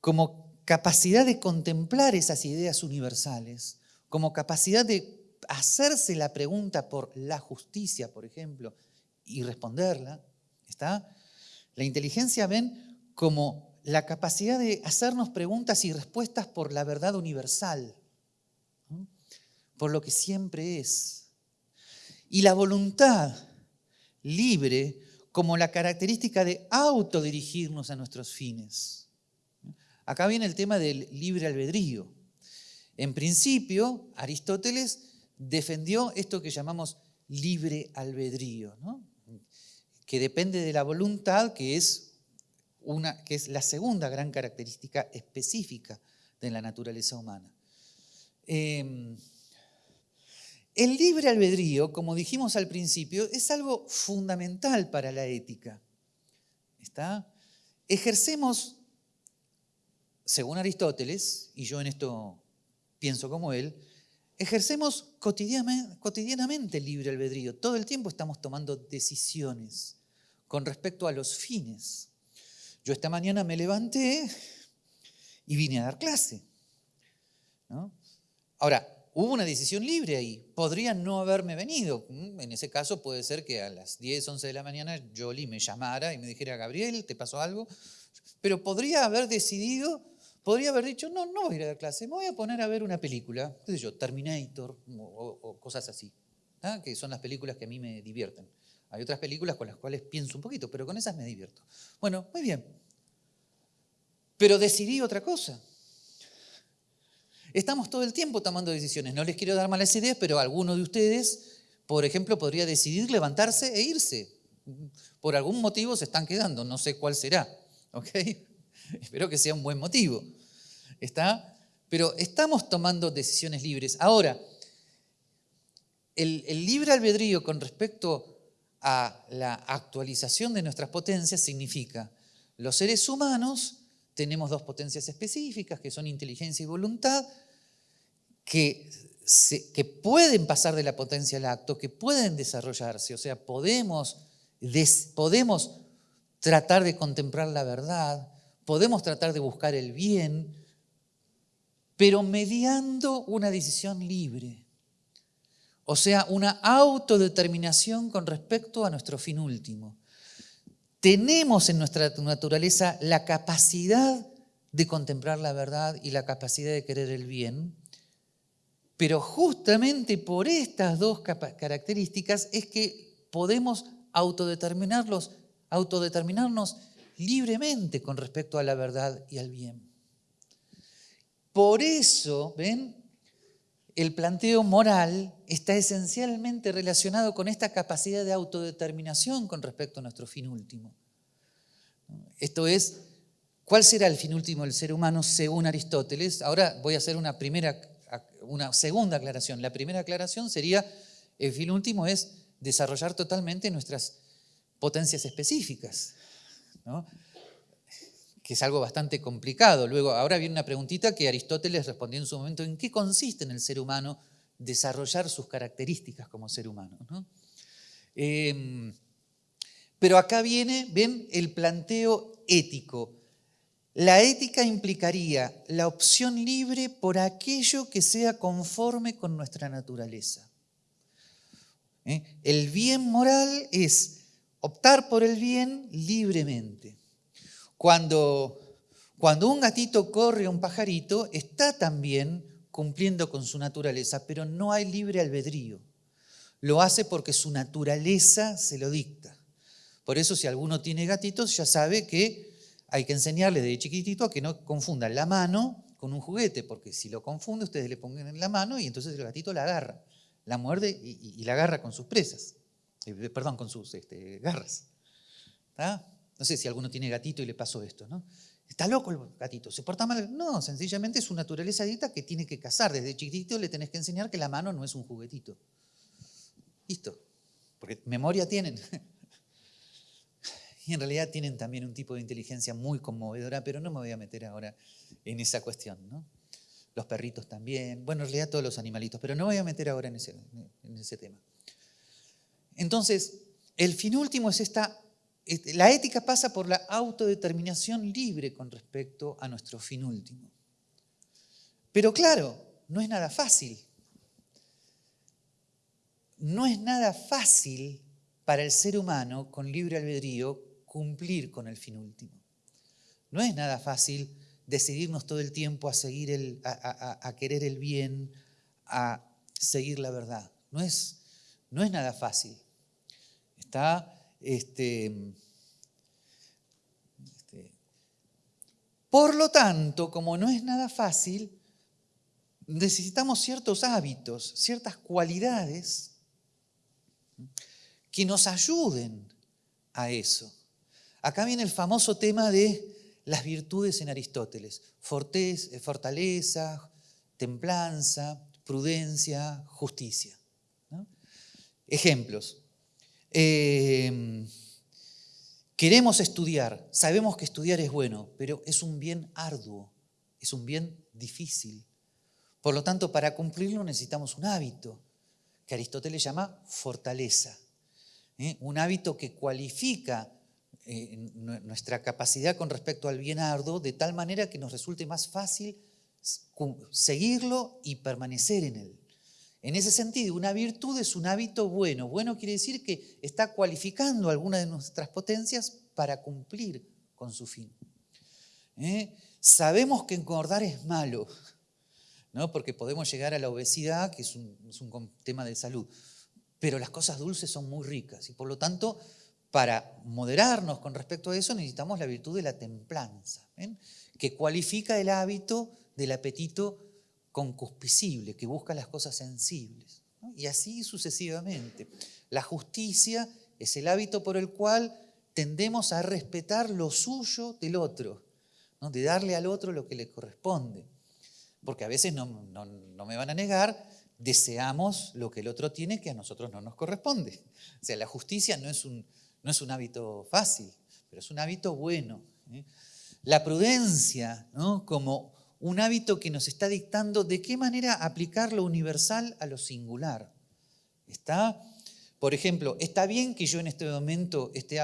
Speaker 1: como capacidad de contemplar esas ideas universales, como capacidad de hacerse la pregunta por la justicia, por ejemplo, y responderla, ¿está? La inteligencia ven como la capacidad de hacernos preguntas y respuestas por la verdad universal, por lo que siempre es y la voluntad libre como la característica de autodirigirnos a nuestros fines. Acá viene el tema del libre albedrío. En principio, Aristóteles defendió esto que llamamos libre albedrío, que depende de la voluntad, que es, una, que es la segunda gran característica específica de la naturaleza humana. Em, el libre albedrío, como dijimos al principio, es algo fundamental para la ética. ¿Está? Ejercemos, según Aristóteles, y yo en esto pienso como él, ejercemos cotidianamente el libre albedrío. Todo el tiempo estamos tomando decisiones con respecto a los fines. Yo esta mañana me levanté y vine a dar clase. Ahora, hubo una decisión libre ahí. Podría no haberme venido. Mm, en ese caso puede ser que a las 10, 11 de la mañana Jolie me llamara y me dijera, Gabriel, ¿te pasó algo? Pero podría haber decidido, podría haber dicho, no, no voy a ir a la clase, me voy a poner a ver una película, qué sé yo, Terminator o, cosas así, ¿ah? que son las películas que a mí me divierten. Hay otras películas con las cuales pienso un poquito, pero con esas me divierto. Bueno, muy bien. Pero decidí otra cosa. Estamos todo el tiempo tomando decisiones. No les quiero dar malas ideas, pero alguno de ustedes, por ejemplo, podría decidir levantarse e irse. Por algún motivo se están quedando, no sé cuál será. ¿ok? Espero que sea un buen motivo. ¿Está? Pero estamos tomando decisiones libres. Ahora, el, el libre albedrío con respecto a la actualización de nuestras potencias significa los seres humanos tenemos dos potencias específicas que son inteligencia y voluntad, que, pueden pasar de la potencia al acto, que pueden desarrollarse, o sea, podemos, podemos tratar de contemplar la verdad, podemos tratar de buscar el bien, pero mediando una decisión libre. O sea, una autodeterminación con respecto a nuestro fin último. Tenemos en nuestra naturaleza la capacidad de contemplar la verdad y la capacidad de querer el bien, pero justamente por estas dos características es que podemos autodeterminarlos, autodeterminarnos libremente con respecto a la verdad y al bien. Por eso, ¿ven? El planteo moral está esencialmente relacionado con esta capacidad de autodeterminación con respecto a nuestro fin último. Esto es, ¿cuál será el fin último del ser humano según Aristóteles? Ahora voy a hacer una, primera, una segunda aclaración. La primera aclaración sería, el fin último es desarrollar totalmente nuestras potencias específicas. ¿no? Que es algo bastante complicado. Luego, ahora viene una preguntita que Aristóteles respondió en su momento, ¿en qué consiste en el ser humano desarrollar sus características como ser humano? Em, pero acá viene, ven, el planteo ético. La ética implicaría la opción libre por aquello que sea conforme con nuestra naturaleza. ¿Eh? El bien moral es optar por el bien libremente. Cuando, cuando un gatito corre a un pajarito, está también cumpliendo con su naturaleza, pero no hay libre albedrío. Lo hace porque su naturaleza se lo dicta. Por eso si alguno tiene gatitos ya sabe que hay que enseñarle de chiquitito a que no confundan la mano con un juguete, porque si lo confunde ustedes le pongan en la mano y entonces el gatito la agarra, la muerde y, la agarra con sus presas, eh, perdón, con sus este, garras. ¿Está? No sé si alguno tiene gatito y le pasó esto, ¿no? Está loco el gatito, se porta mal. No, sencillamente es su naturaleza adicta que tiene que cazar. Desde chiquitito le tenés que enseñar que la mano no es un juguetito. Listo. Porque memoria tienen. Y en realidad tienen también un tipo de inteligencia muy conmovedora, pero no me voy a meter ahora en esa cuestión, ¿no? Los perritos también, bueno, en realidad todos los animalitos, pero no me voy a meter ahora en ese, en ese tema. Entonces, el fin último es esta la ética pasa por la autodeterminación libre con respecto a nuestro fin último. Pero claro, no es nada fácil. No es nada fácil para el ser humano con libre albedrío cumplir con el fin último. No es nada fácil decidirnos todo el tiempo a, seguir a, querer el bien, a seguir la verdad. No es, no es nada fácil. Está este, este, por lo tanto, como no es nada fácil, necesitamos ciertos hábitos, ciertas cualidades que nos ayuden a eso. Acá viene el famoso tema de las virtudes en Aristóteles. Fortaleza, templanza, prudencia, justicia. Ejemplos. Em, queremos estudiar, sabemos que estudiar es bueno, pero es un bien arduo, es un bien difícil. Por lo tanto, para cumplirlo necesitamos un hábito, que Aristóteles llama fortaleza. ¿eh? Un hábito que cualifica eh, nuestra capacidad con respecto al bien arduo de tal manera que nos resulte más fácil seguirlo y permanecer en él. En ese sentido, una virtud es un hábito bueno. Bueno quiere decir que está cualificando alguna de nuestras potencias para cumplir con su fin. ¿Eh? Sabemos que engordar es malo, ¿no? porque podemos llegar a la obesidad, que es un, tema de salud, pero las cosas dulces son muy ricas y por lo tanto para moderarnos con respecto a eso necesitamos la virtud de la templanza, que cualifica el hábito del apetito concupiscible, que busca las cosas sensibles. Y así sucesivamente. La justicia es el hábito por el cual tendemos a respetar lo suyo del otro, de darle al otro lo que le corresponde. Porque a veces no, me van a negar, deseamos lo que el otro tiene que a nosotros no nos corresponde. O sea, la justicia no es un, no es un hábito fácil, pero es un hábito bueno. ¿eh? La prudencia, ¿no? como un hábito que nos está dictando de qué manera aplicar lo universal a lo singular. Está, por ejemplo, ¿está bien que yo en este momento esté,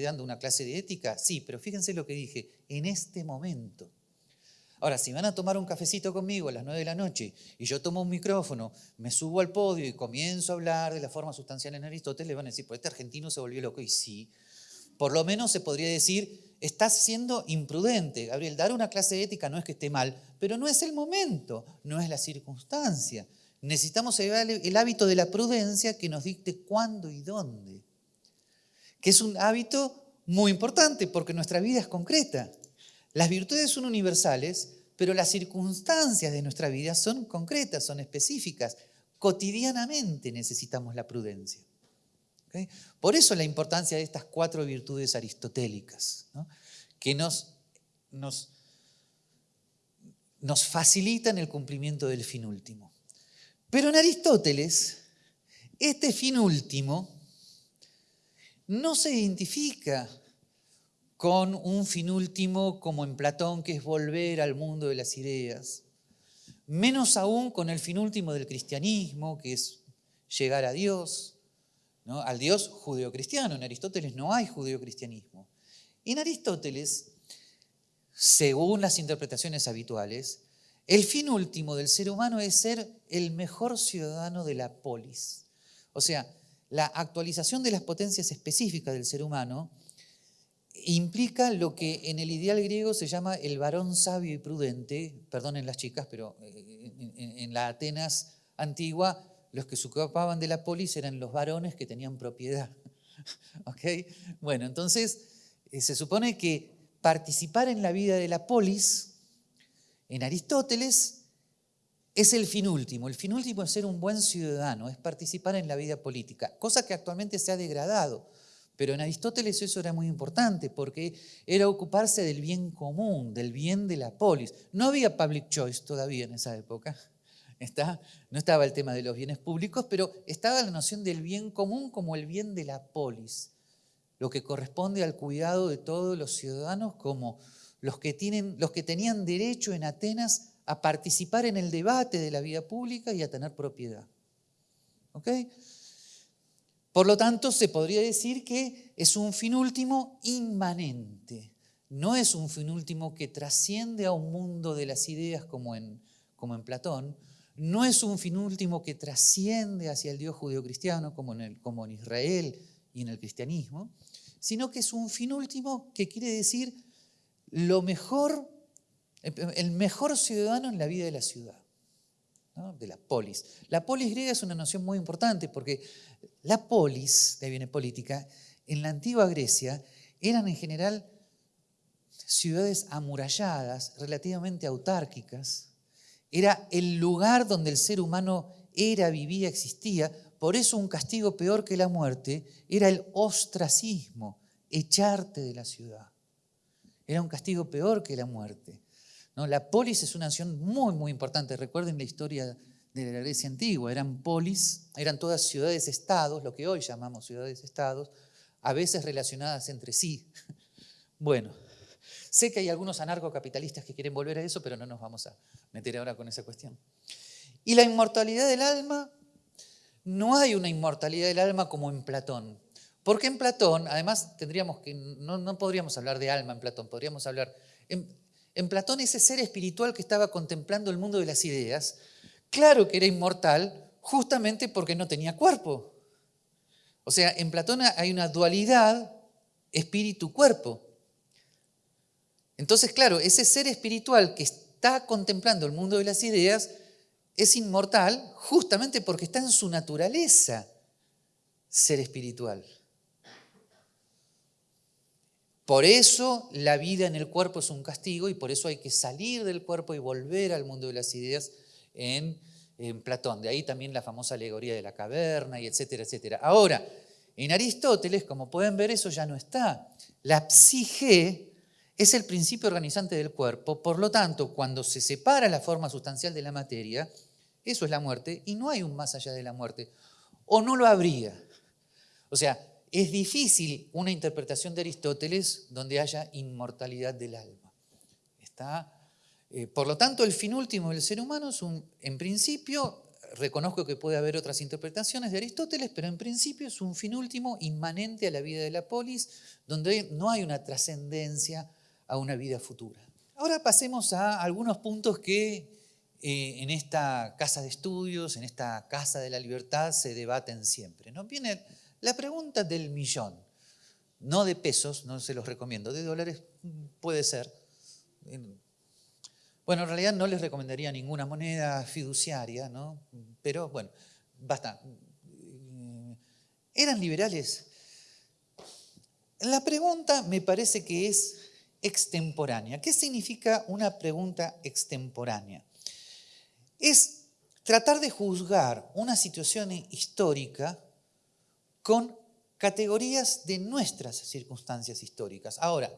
Speaker 1: dando una clase de ética? Sí, pero fíjense lo que dije, en este momento. Ahora, si van a tomar un cafecito conmigo a las 9 de la noche y yo tomo un micrófono, me subo al podio y comienzo a hablar de la forma sustancial en Aristóteles, le van a decir, pues este argentino se volvió loco. Y sí, por lo menos se podría decir, estás siendo imprudente. Gabriel, dar una clase de ética no es que esté mal, pero no es el momento, no es la circunstancia. Necesitamos el hábito de la prudencia que nos dicte cuándo y dónde. Que es un hábito muy importante porque nuestra vida es concreta. Las virtudes son universales, pero las circunstancias de nuestra vida son concretas, son específicas. Cotidianamente necesitamos la prudencia. Por eso la importancia de estas cuatro virtudes aristotélicas, que nos, nos, nos facilitan el cumplimiento del fin último. Pero en Aristóteles, este fin último no se identifica con un fin último como en Platón, que es volver al mundo de las ideas. Menos aún con el fin último del cristianismo, que es llegar a Dios, ¿no? al Dios judeocristiano. En Aristóteles no hay judeocristianismo. En Aristóteles, según las interpretaciones habituales, el fin último del ser humano es ser el mejor ciudadano de la polis. O sea, la actualización de las potencias específicas del ser humano implica lo que en el ideal griego se llama el varón sabio y prudente, perdonen las chicas, pero eh, en, la Atenas antigua los que se ocupaban de la polis eran los varones que tenían propiedad. Bueno, entonces eh, se supone que participar en la vida de la polis, en Aristóteles, es el fin último. El fin último es ser un buen ciudadano, es participar en la vida política, cosa que actualmente se ha degradado pero en Aristóteles eso era muy importante porque era ocuparse del bien común, del bien de la polis. No había public choice todavía en esa época. No estaba el tema de los bienes públicos, pero estaba la noción del bien común como el bien de la polis, lo que corresponde al cuidado de todos los ciudadanos como los que, tenían derecho en Atenas a participar en el debate de la vida pública y a tener propiedad. ¿Ok? Por lo tanto, se podría decir que es un fin último inmanente. No es un fin último que trasciende a un mundo de las ideas como en Platón. No es un fin último que trasciende hacia el Dios judeocristiano como en, como en Israel y en el cristianismo, sino que es un fin último que quiere decir lo mejor, el mejor ciudadano en la vida de la ciudad de la polis. La polis griega es una noción muy importante porque la polis, de ahí viene política, en la antigua Grecia eran en general ciudades amuralladas, relativamente autárquicas. Era el lugar donde el ser humano era, vivía, existía. Por eso un castigo peor que la muerte era el ostracismo, echarte de la ciudad. Era un castigo peor que la muerte. La polis es una nación muy, muy importante. Recuerden la historia de la Grecia antigua. Eran polis, eran todas ciudades-estados, lo que hoy llamamos ciudades-estados, a veces relacionadas entre sí. Bueno, sé que hay algunos anarcocapitalistas que quieren volver a eso, pero no nos vamos a meter ahora con esa cuestión. Y la inmortalidad del alma, no hay una inmortalidad del alma como en Platón. Porque en Platón, además, tendríamos que, no, no podríamos hablar de alma en Platón, podríamos hablar... En, en Platón ese ser espiritual que estaba contemplando el mundo de las ideas, claro que era inmortal justamente porque no tenía cuerpo. O sea, en Platón hay una dualidad espíritu-cuerpo. Entonces, claro, ese ser espiritual que está contemplando el mundo de las ideas es inmortal justamente porque está en su naturaleza ser espiritual. Por eso la vida en el cuerpo es un castigo y por eso hay que salir del cuerpo y volver al mundo de las ideas en, en Platón. De ahí también la famosa alegoría de la caverna y etcétera, etcétera. Ahora, en Aristóteles, como pueden ver, eso ya no está. La psique es el principio organizante del cuerpo, por lo tanto, cuando se separa la forma sustancial de la materia, eso es la muerte y no hay un más allá de la muerte. O no lo habría. O sea, es difícil una interpretación de Aristóteles donde haya inmortalidad del alma. Está, eh, por lo tanto, el fin último del ser humano es un, en principio, reconozco que puede haber otras interpretaciones de Aristóteles, pero en principio es un fin último inmanente a la vida de la polis, donde no hay una trascendencia a una vida futura. Ahora pasemos a algunos puntos que eh, en esta casa de estudios, en esta casa de la libertad, se debaten siempre. ¿no? Viene la pregunta del millón, no de pesos, no se los recomiendo, de dólares puede ser. Bueno, en realidad no les recomendaría ninguna moneda fiduciaria, ¿no? pero bueno, basta. ¿Eran liberales? La pregunta me parece que es extemporánea. ¿Qué significa una pregunta extemporánea? Es tratar de juzgar una situación histórica con categorías de nuestras circunstancias históricas. Ahora,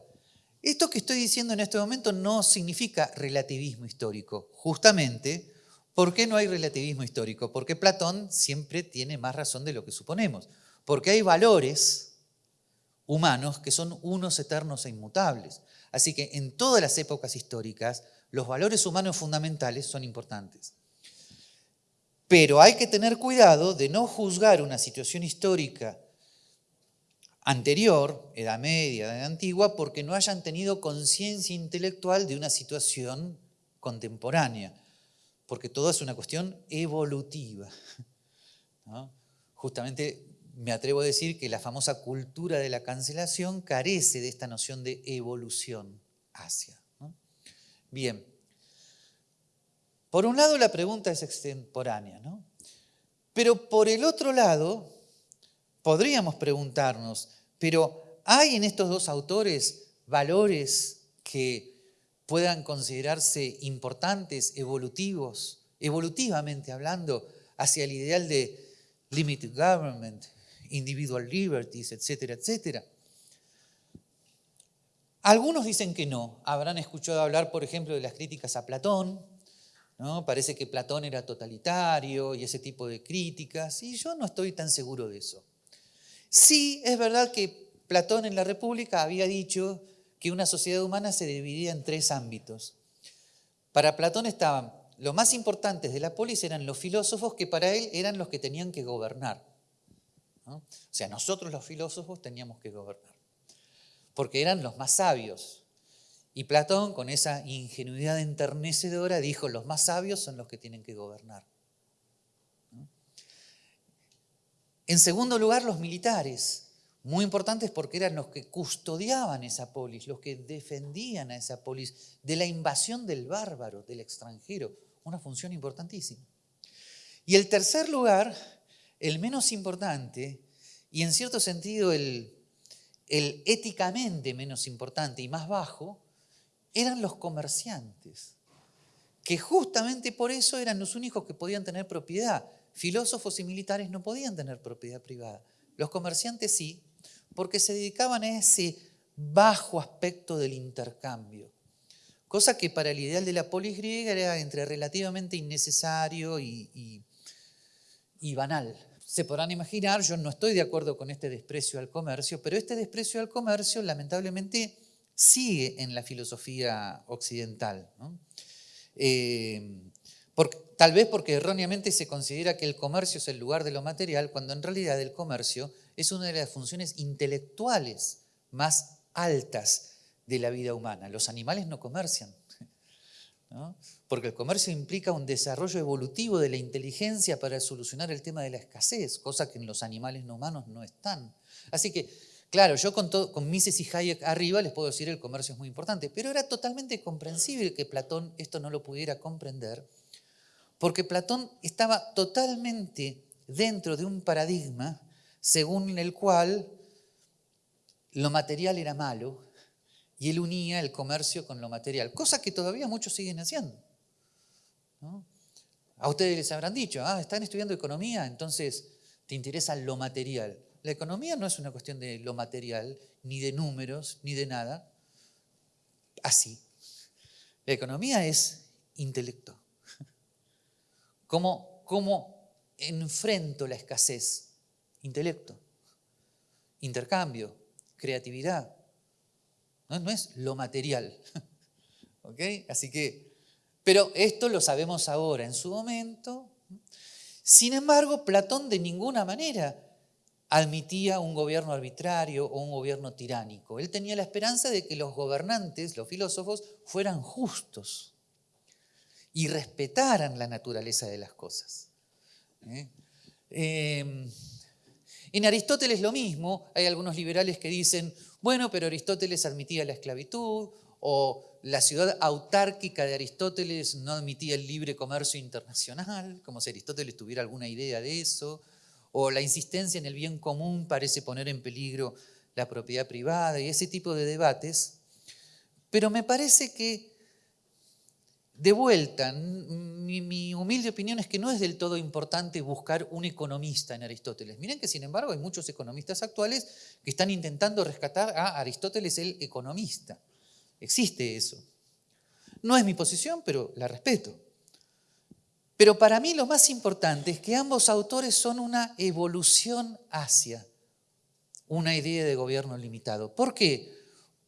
Speaker 1: esto que estoy diciendo en este momento no significa relativismo histórico. Justamente, ¿por qué no hay relativismo histórico? Porque Platón siempre tiene más razón de lo que suponemos. Porque hay valores humanos que son unos eternos e inmutables. Así que en todas las épocas históricas, los valores humanos fundamentales son importantes. Pero hay que tener cuidado de no juzgar una situación histórica anterior, Edad Media, Edad Antigua, porque no hayan tenido conciencia intelectual de una situación contemporánea, porque todo es una cuestión evolutiva. Justamente me atrevo a decir que la famosa cultura de la cancelación carece de esta noción de evolución hacia. Bien, por un lado la pregunta es extemporánea, ¿no? pero por el otro lado podríamos preguntarnos, pero ¿hay en estos dos autores valores que puedan considerarse importantes, evolutivos, evolutivamente hablando, hacia el ideal de limited government, individual liberties, etcétera, etcétera. Algunos dicen que no. Habrán escuchado hablar, por ejemplo, de las críticas a Platón. ¿no? Parece que Platón era totalitario y ese tipo de críticas, y yo no estoy tan seguro de eso. Sí, es verdad que Platón en la República había dicho que una sociedad humana se dividía en tres ámbitos. Para Platón estaban los más importantes de la polis eran los filósofos que para él eran los que tenían que gobernar. O sea, nosotros los filósofos teníamos que gobernar, porque eran los más sabios. Y Platón, con esa ingenuidad enternecedora, dijo, los más sabios son los que tienen que gobernar. En segundo lugar, los militares, muy importantes porque eran los que custodiaban esa polis, los que defendían a esa polis de la invasión del bárbaro, del extranjero, una función importantísima. Y el tercer lugar el menos importante y en cierto sentido el, éticamente menos importante y más bajo, eran los comerciantes, que justamente por eso eran los únicos que podían tener propiedad. Filósofos y militares no podían tener propiedad privada. Los comerciantes sí, porque se dedicaban a ese bajo aspecto del intercambio, cosa que para el ideal de la polis griega era entre relativamente innecesario y banal se podrán imaginar, yo no estoy de acuerdo con este desprecio al comercio, pero este desprecio al comercio lamentablemente sigue en la filosofía occidental. Eh, tal vez porque erróneamente se considera que el comercio es el lugar de lo material, cuando en realidad el comercio es una de las funciones intelectuales más altas de la vida humana. Los animales no comercian, porque el comercio implica un desarrollo evolutivo de la inteligencia para solucionar el tema de la escasez, cosa que en los animales no humanos no están. Así que, claro, yo con, con Mises y Hayek arriba les puedo decir el comercio es muy importante, pero era totalmente comprensible que Platón esto no lo pudiera comprender, porque Platón estaba totalmente dentro de un paradigma según el cual lo material era malo y él unía el comercio con lo material, cosa que todavía muchos siguen haciendo. A ustedes les habrán dicho, ah, están estudiando economía, entonces te interesa lo material. La economía no es una cuestión de lo material, ni de números, ni de nada. Así. La economía es intelecto. ¿Cómo, cómo enfrento la escasez? Intelecto. Intercambio, creatividad. No, es lo material. ¿Ok? Así que, pero esto lo sabemos ahora, en su momento. Sin embargo, Platón de ninguna manera admitía un gobierno arbitrario o un gobierno tiránico. Él tenía la esperanza de que los gobernantes, los filósofos, fueran justos y respetaran la naturaleza de las cosas. ¿Eh? Em, en Aristóteles lo mismo, hay algunos liberales que dicen, bueno, pero Aristóteles admitía la esclavitud, o la ciudad autárquica de Aristóteles no admitía el libre comercio internacional, como si Aristóteles tuviera alguna idea de eso, o la insistencia en el bien común parece poner en peligro la propiedad privada y ese tipo de debates. Pero me parece que, de vuelta, mi, mi, humilde opinión es que no es del todo importante buscar un economista en Aristóteles. Miren que, sin embargo, hay muchos economistas actuales que están intentando rescatar a Aristóteles el economista. Existe eso. No es mi posición, pero la respeto. Pero para mí lo más importante es que ambos autores son una evolución hacia una idea de gobierno limitado. ¿Por qué?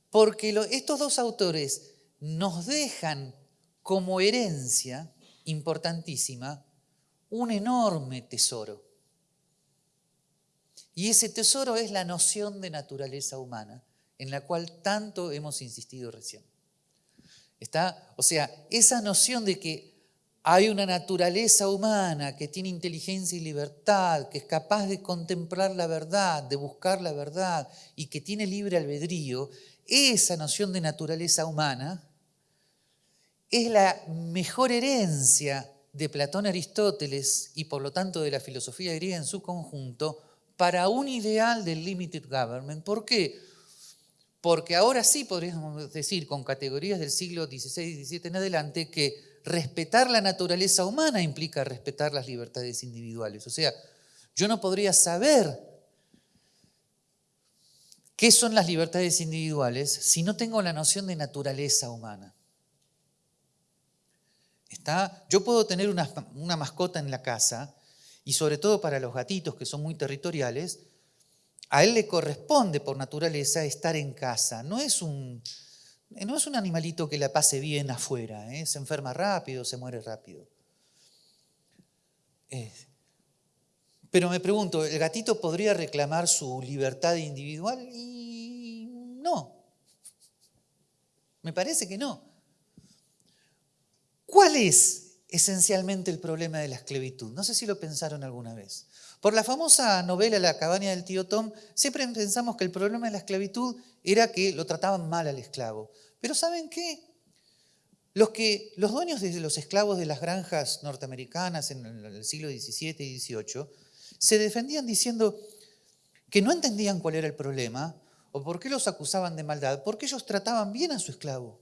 Speaker 1: Porque estos dos autores nos dejan como herencia importantísima un enorme tesoro. Y ese tesoro es la noción de naturaleza humana, en la cual tanto hemos insistido recién. Está, o sea, esa noción de que hay una naturaleza humana que tiene inteligencia y libertad, que es capaz de contemplar la verdad, de buscar la verdad y que tiene libre albedrío. Esa noción de naturaleza humana es la mejor herencia de Platón Aristóteles y por lo tanto de la filosofía griega en su conjunto para un ideal del limited government. ¿Por qué? Porque ahora sí podríamos decir con categorías del siglo XVI y XVII en adelante que respetar la naturaleza humana implica respetar las libertades individuales. O sea, yo no podría saber qué son las libertades individuales si no tengo la noción de naturaleza humana. ¿Está? Yo puedo tener una, una mascota en la casa y sobre todo para los gatitos que son muy territoriales, a él le corresponde por naturaleza estar en casa. No es un, eh, no es un animalito que la pase bien afuera, ¿eh? se enferma rápido, se muere rápido. Eh, pero me pregunto, ¿el gatito podría reclamar su libertad individual? Y no. Me parece que no. ¿Cuál es esencialmente el problema de la esclavitud? No sé si lo pensaron alguna vez. Por la famosa novela La cabaña del tío Tom, siempre pensamos que el problema de la esclavitud era que lo trataban mal al esclavo. Pero ¿saben qué? Los, que, los dueños de los esclavos de las granjas norteamericanas en el siglo XVII y XVIII se defendían diciendo que no entendían cuál era el problema o por qué los acusaban de maldad, porque ellos trataban bien a su esclavo.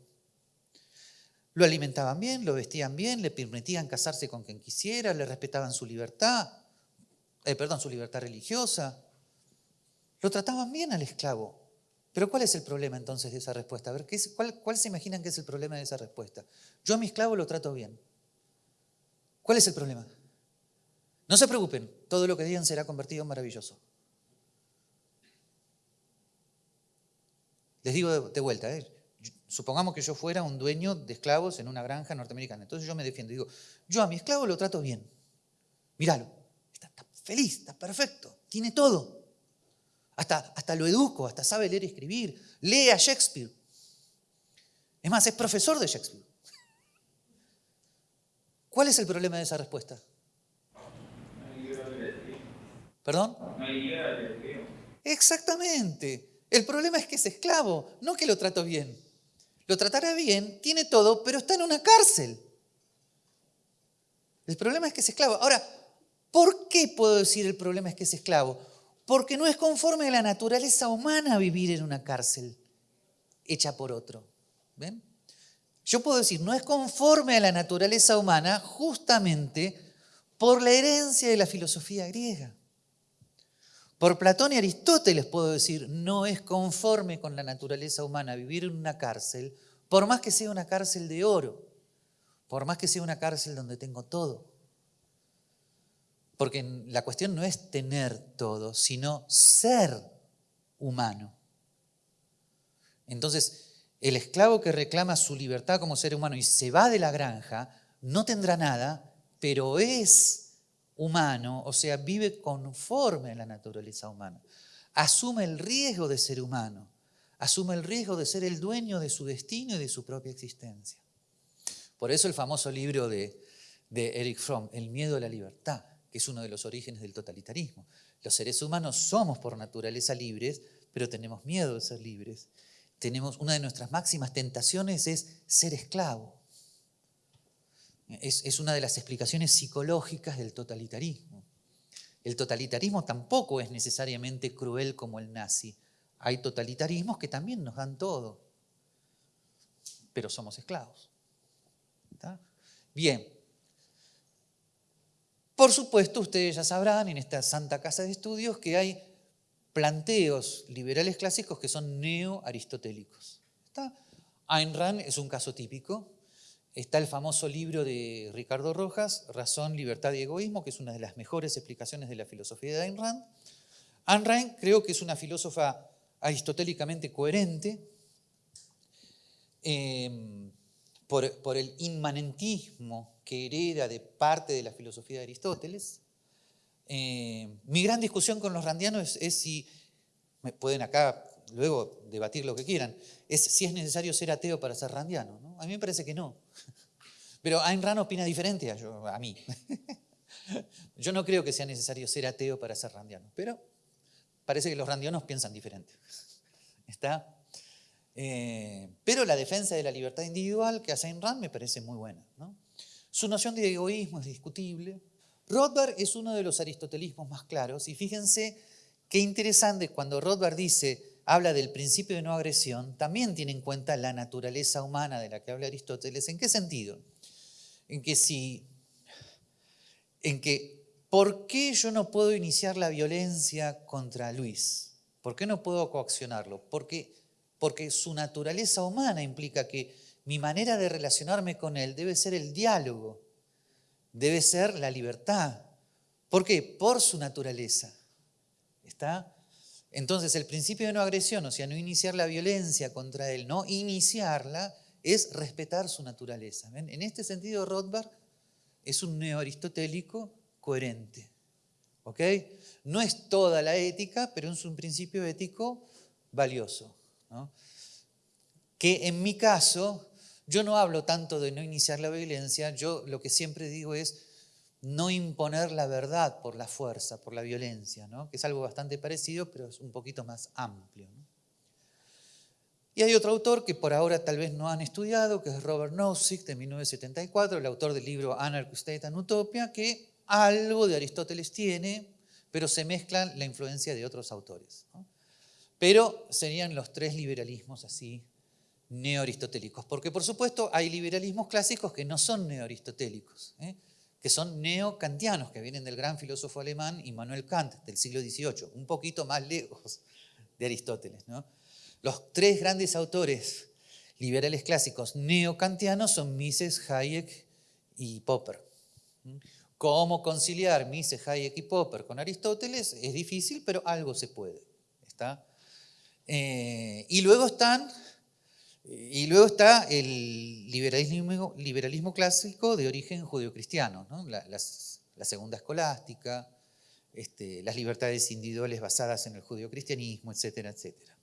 Speaker 1: Lo alimentaban bien, lo vestían bien, le permitían casarse con quien quisiera, le respetaban su libertad. Eh, perdón, su libertad religiosa. Lo trataban bien al esclavo. Pero ¿cuál es el problema entonces de esa respuesta? A ver, cuál, ¿cuál se imaginan que es el problema de esa respuesta? Yo a mi esclavo lo trato bien. ¿Cuál es el problema? No se preocupen, todo lo que digan será convertido en maravilloso. Les digo de, vuelta, ¿eh? supongamos que yo fuera un dueño de esclavos en una granja norteamericana. Entonces yo me defiendo. Digo, yo a mi esclavo lo trato bien. Míralo, feliz, está perfecto, tiene todo. Hasta, hasta lo educo, hasta sabe leer y escribir. Lee a Shakespeare. Es más, es profesor de Shakespeare. ¿Cuál es el problema de esa respuesta? ¿Perdón? Exactamente. El problema es que es esclavo, no que lo trato bien. Lo tratará bien, tiene todo, pero está en una cárcel. El problema es que es esclavo. Ahora, ¿Por qué puedo decir el problema es que es esclavo? Porque no es conforme a la naturaleza humana vivir en una cárcel. hecha por otro. ¿Ven? Yo puedo decir, no es conforme a la naturaleza humana justamente por la herencia de la filosofía griega. Por Platón y Aristóteles puedo decir, no es conforme con la naturaleza humana vivir en una cárcel, por más que sea una cárcel de oro, por más que sea una cárcel donde tengo todo. Porque la cuestión no es tener todo, sino ser humano. Entonces, el esclavo que reclama su libertad como ser humano y se va de la granja, no tendrá nada, pero es humano, o sea, vive conforme a la naturaleza humana. Asume el riesgo de ser humano, asume el riesgo de ser el dueño de su destino y de su propia existencia. Por eso el famoso libro de, Eric Fromm, El miedo a la libertad que es uno de los orígenes del totalitarismo. Los seres humanos somos por naturaleza libres, pero tenemos miedo de ser libres. Tenemos, una de nuestras máximas tentaciones es ser esclavo. Es, es una de las explicaciones psicológicas del totalitarismo. El totalitarismo tampoco es necesariamente cruel como el nazi. Hay totalitarismos que también nos dan todo, pero somos esclavos. Bien, por supuesto, ustedes ya sabrán en esta santa casa de estudios que hay planteos liberales clásicos que son neo-aristotélicos. Ayn Rand es un caso típico. Está el famoso libro de Ricardo Rojas, Razón, Libertad y Egoísmo, que es una de las mejores explicaciones de la filosofía de Ayn Rand. Ayn Rand creo que es una filósofa aristotélicamente coherente. Eh, por, el inmanentismo que hereda de parte de la filosofía de Aristóteles. Eh, mi gran discusión con los randianos es, si, me pueden acá luego debatir lo que quieran, es si es necesario ser ateo para ser randiano. A mí me parece que no. Pero Ayn Rand opina diferente a, mí. Yo no creo que sea necesario ser ateo para ser randiano, pero parece que los randianos piensan diferente. ¿Está? Eh, pero la defensa de la libertad individual que hace Ayn Rand me parece muy buena. Su noción de egoísmo es discutible. Rothbard es uno de los aristotelismos más claros y fíjense qué interesante cuando Rothbard dice, habla del principio de no agresión, también tiene en cuenta la naturaleza humana de la que habla Aristóteles. ¿En qué sentido? En que si, en que, ¿por qué yo no puedo iniciar la violencia contra Luis? ¿Por qué no puedo coaccionarlo? Porque porque su naturaleza humana implica que mi manera de relacionarme con Él debe ser el diálogo, debe ser la libertad. ¿Por qué? Por su naturaleza. ¿Está? Entonces el principio de no agresión, o sea, no iniciar la violencia contra Él, no iniciarla, es respetar su naturaleza. En este sentido, Rothbard es un neoaristotélico coherente. No es toda la ética, pero es un principio ético valioso. Que en mi caso, yo no hablo tanto de no iniciar la violencia, yo lo que siempre digo es no imponer la verdad por la fuerza, por la violencia, ¿no? que es algo bastante parecido, pero es un poquito más amplio. Y hay otro autor que por ahora tal vez no han estudiado, que es Robert Nozick, de 1974, el autor del libro Anarchy State and Utopia, que algo de Aristóteles tiene, pero se mezclan la influencia de otros autores. Pero serían los tres liberalismos así neoaristotélicos. Porque por supuesto hay liberalismos clásicos que no son neoaristotélicos, ¿eh? que son neocantianos, que vienen del gran filósofo alemán Immanuel Kant del siglo XVIII, un poquito más lejos de Aristóteles. Los tres grandes autores liberales clásicos neocantianos son Mises, Hayek y Popper. ¿Cómo conciliar Mises, Hayek y Popper con Aristóteles? Es difícil, pero algo se puede. ¿Está? Eh, y, luego están, y luego está el liberalismo, liberalismo clásico de origen judeocristiano, ¿no? la, segunda escolástica, este, las libertades individuales basadas en el judeocristianismo, etcétera, etcétera.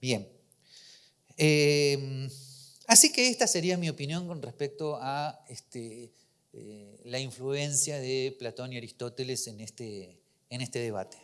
Speaker 1: Bien. Eh, así que esta sería mi opinión con respecto a este, eh, la influencia de Platón y Aristóteles en este, en este debate.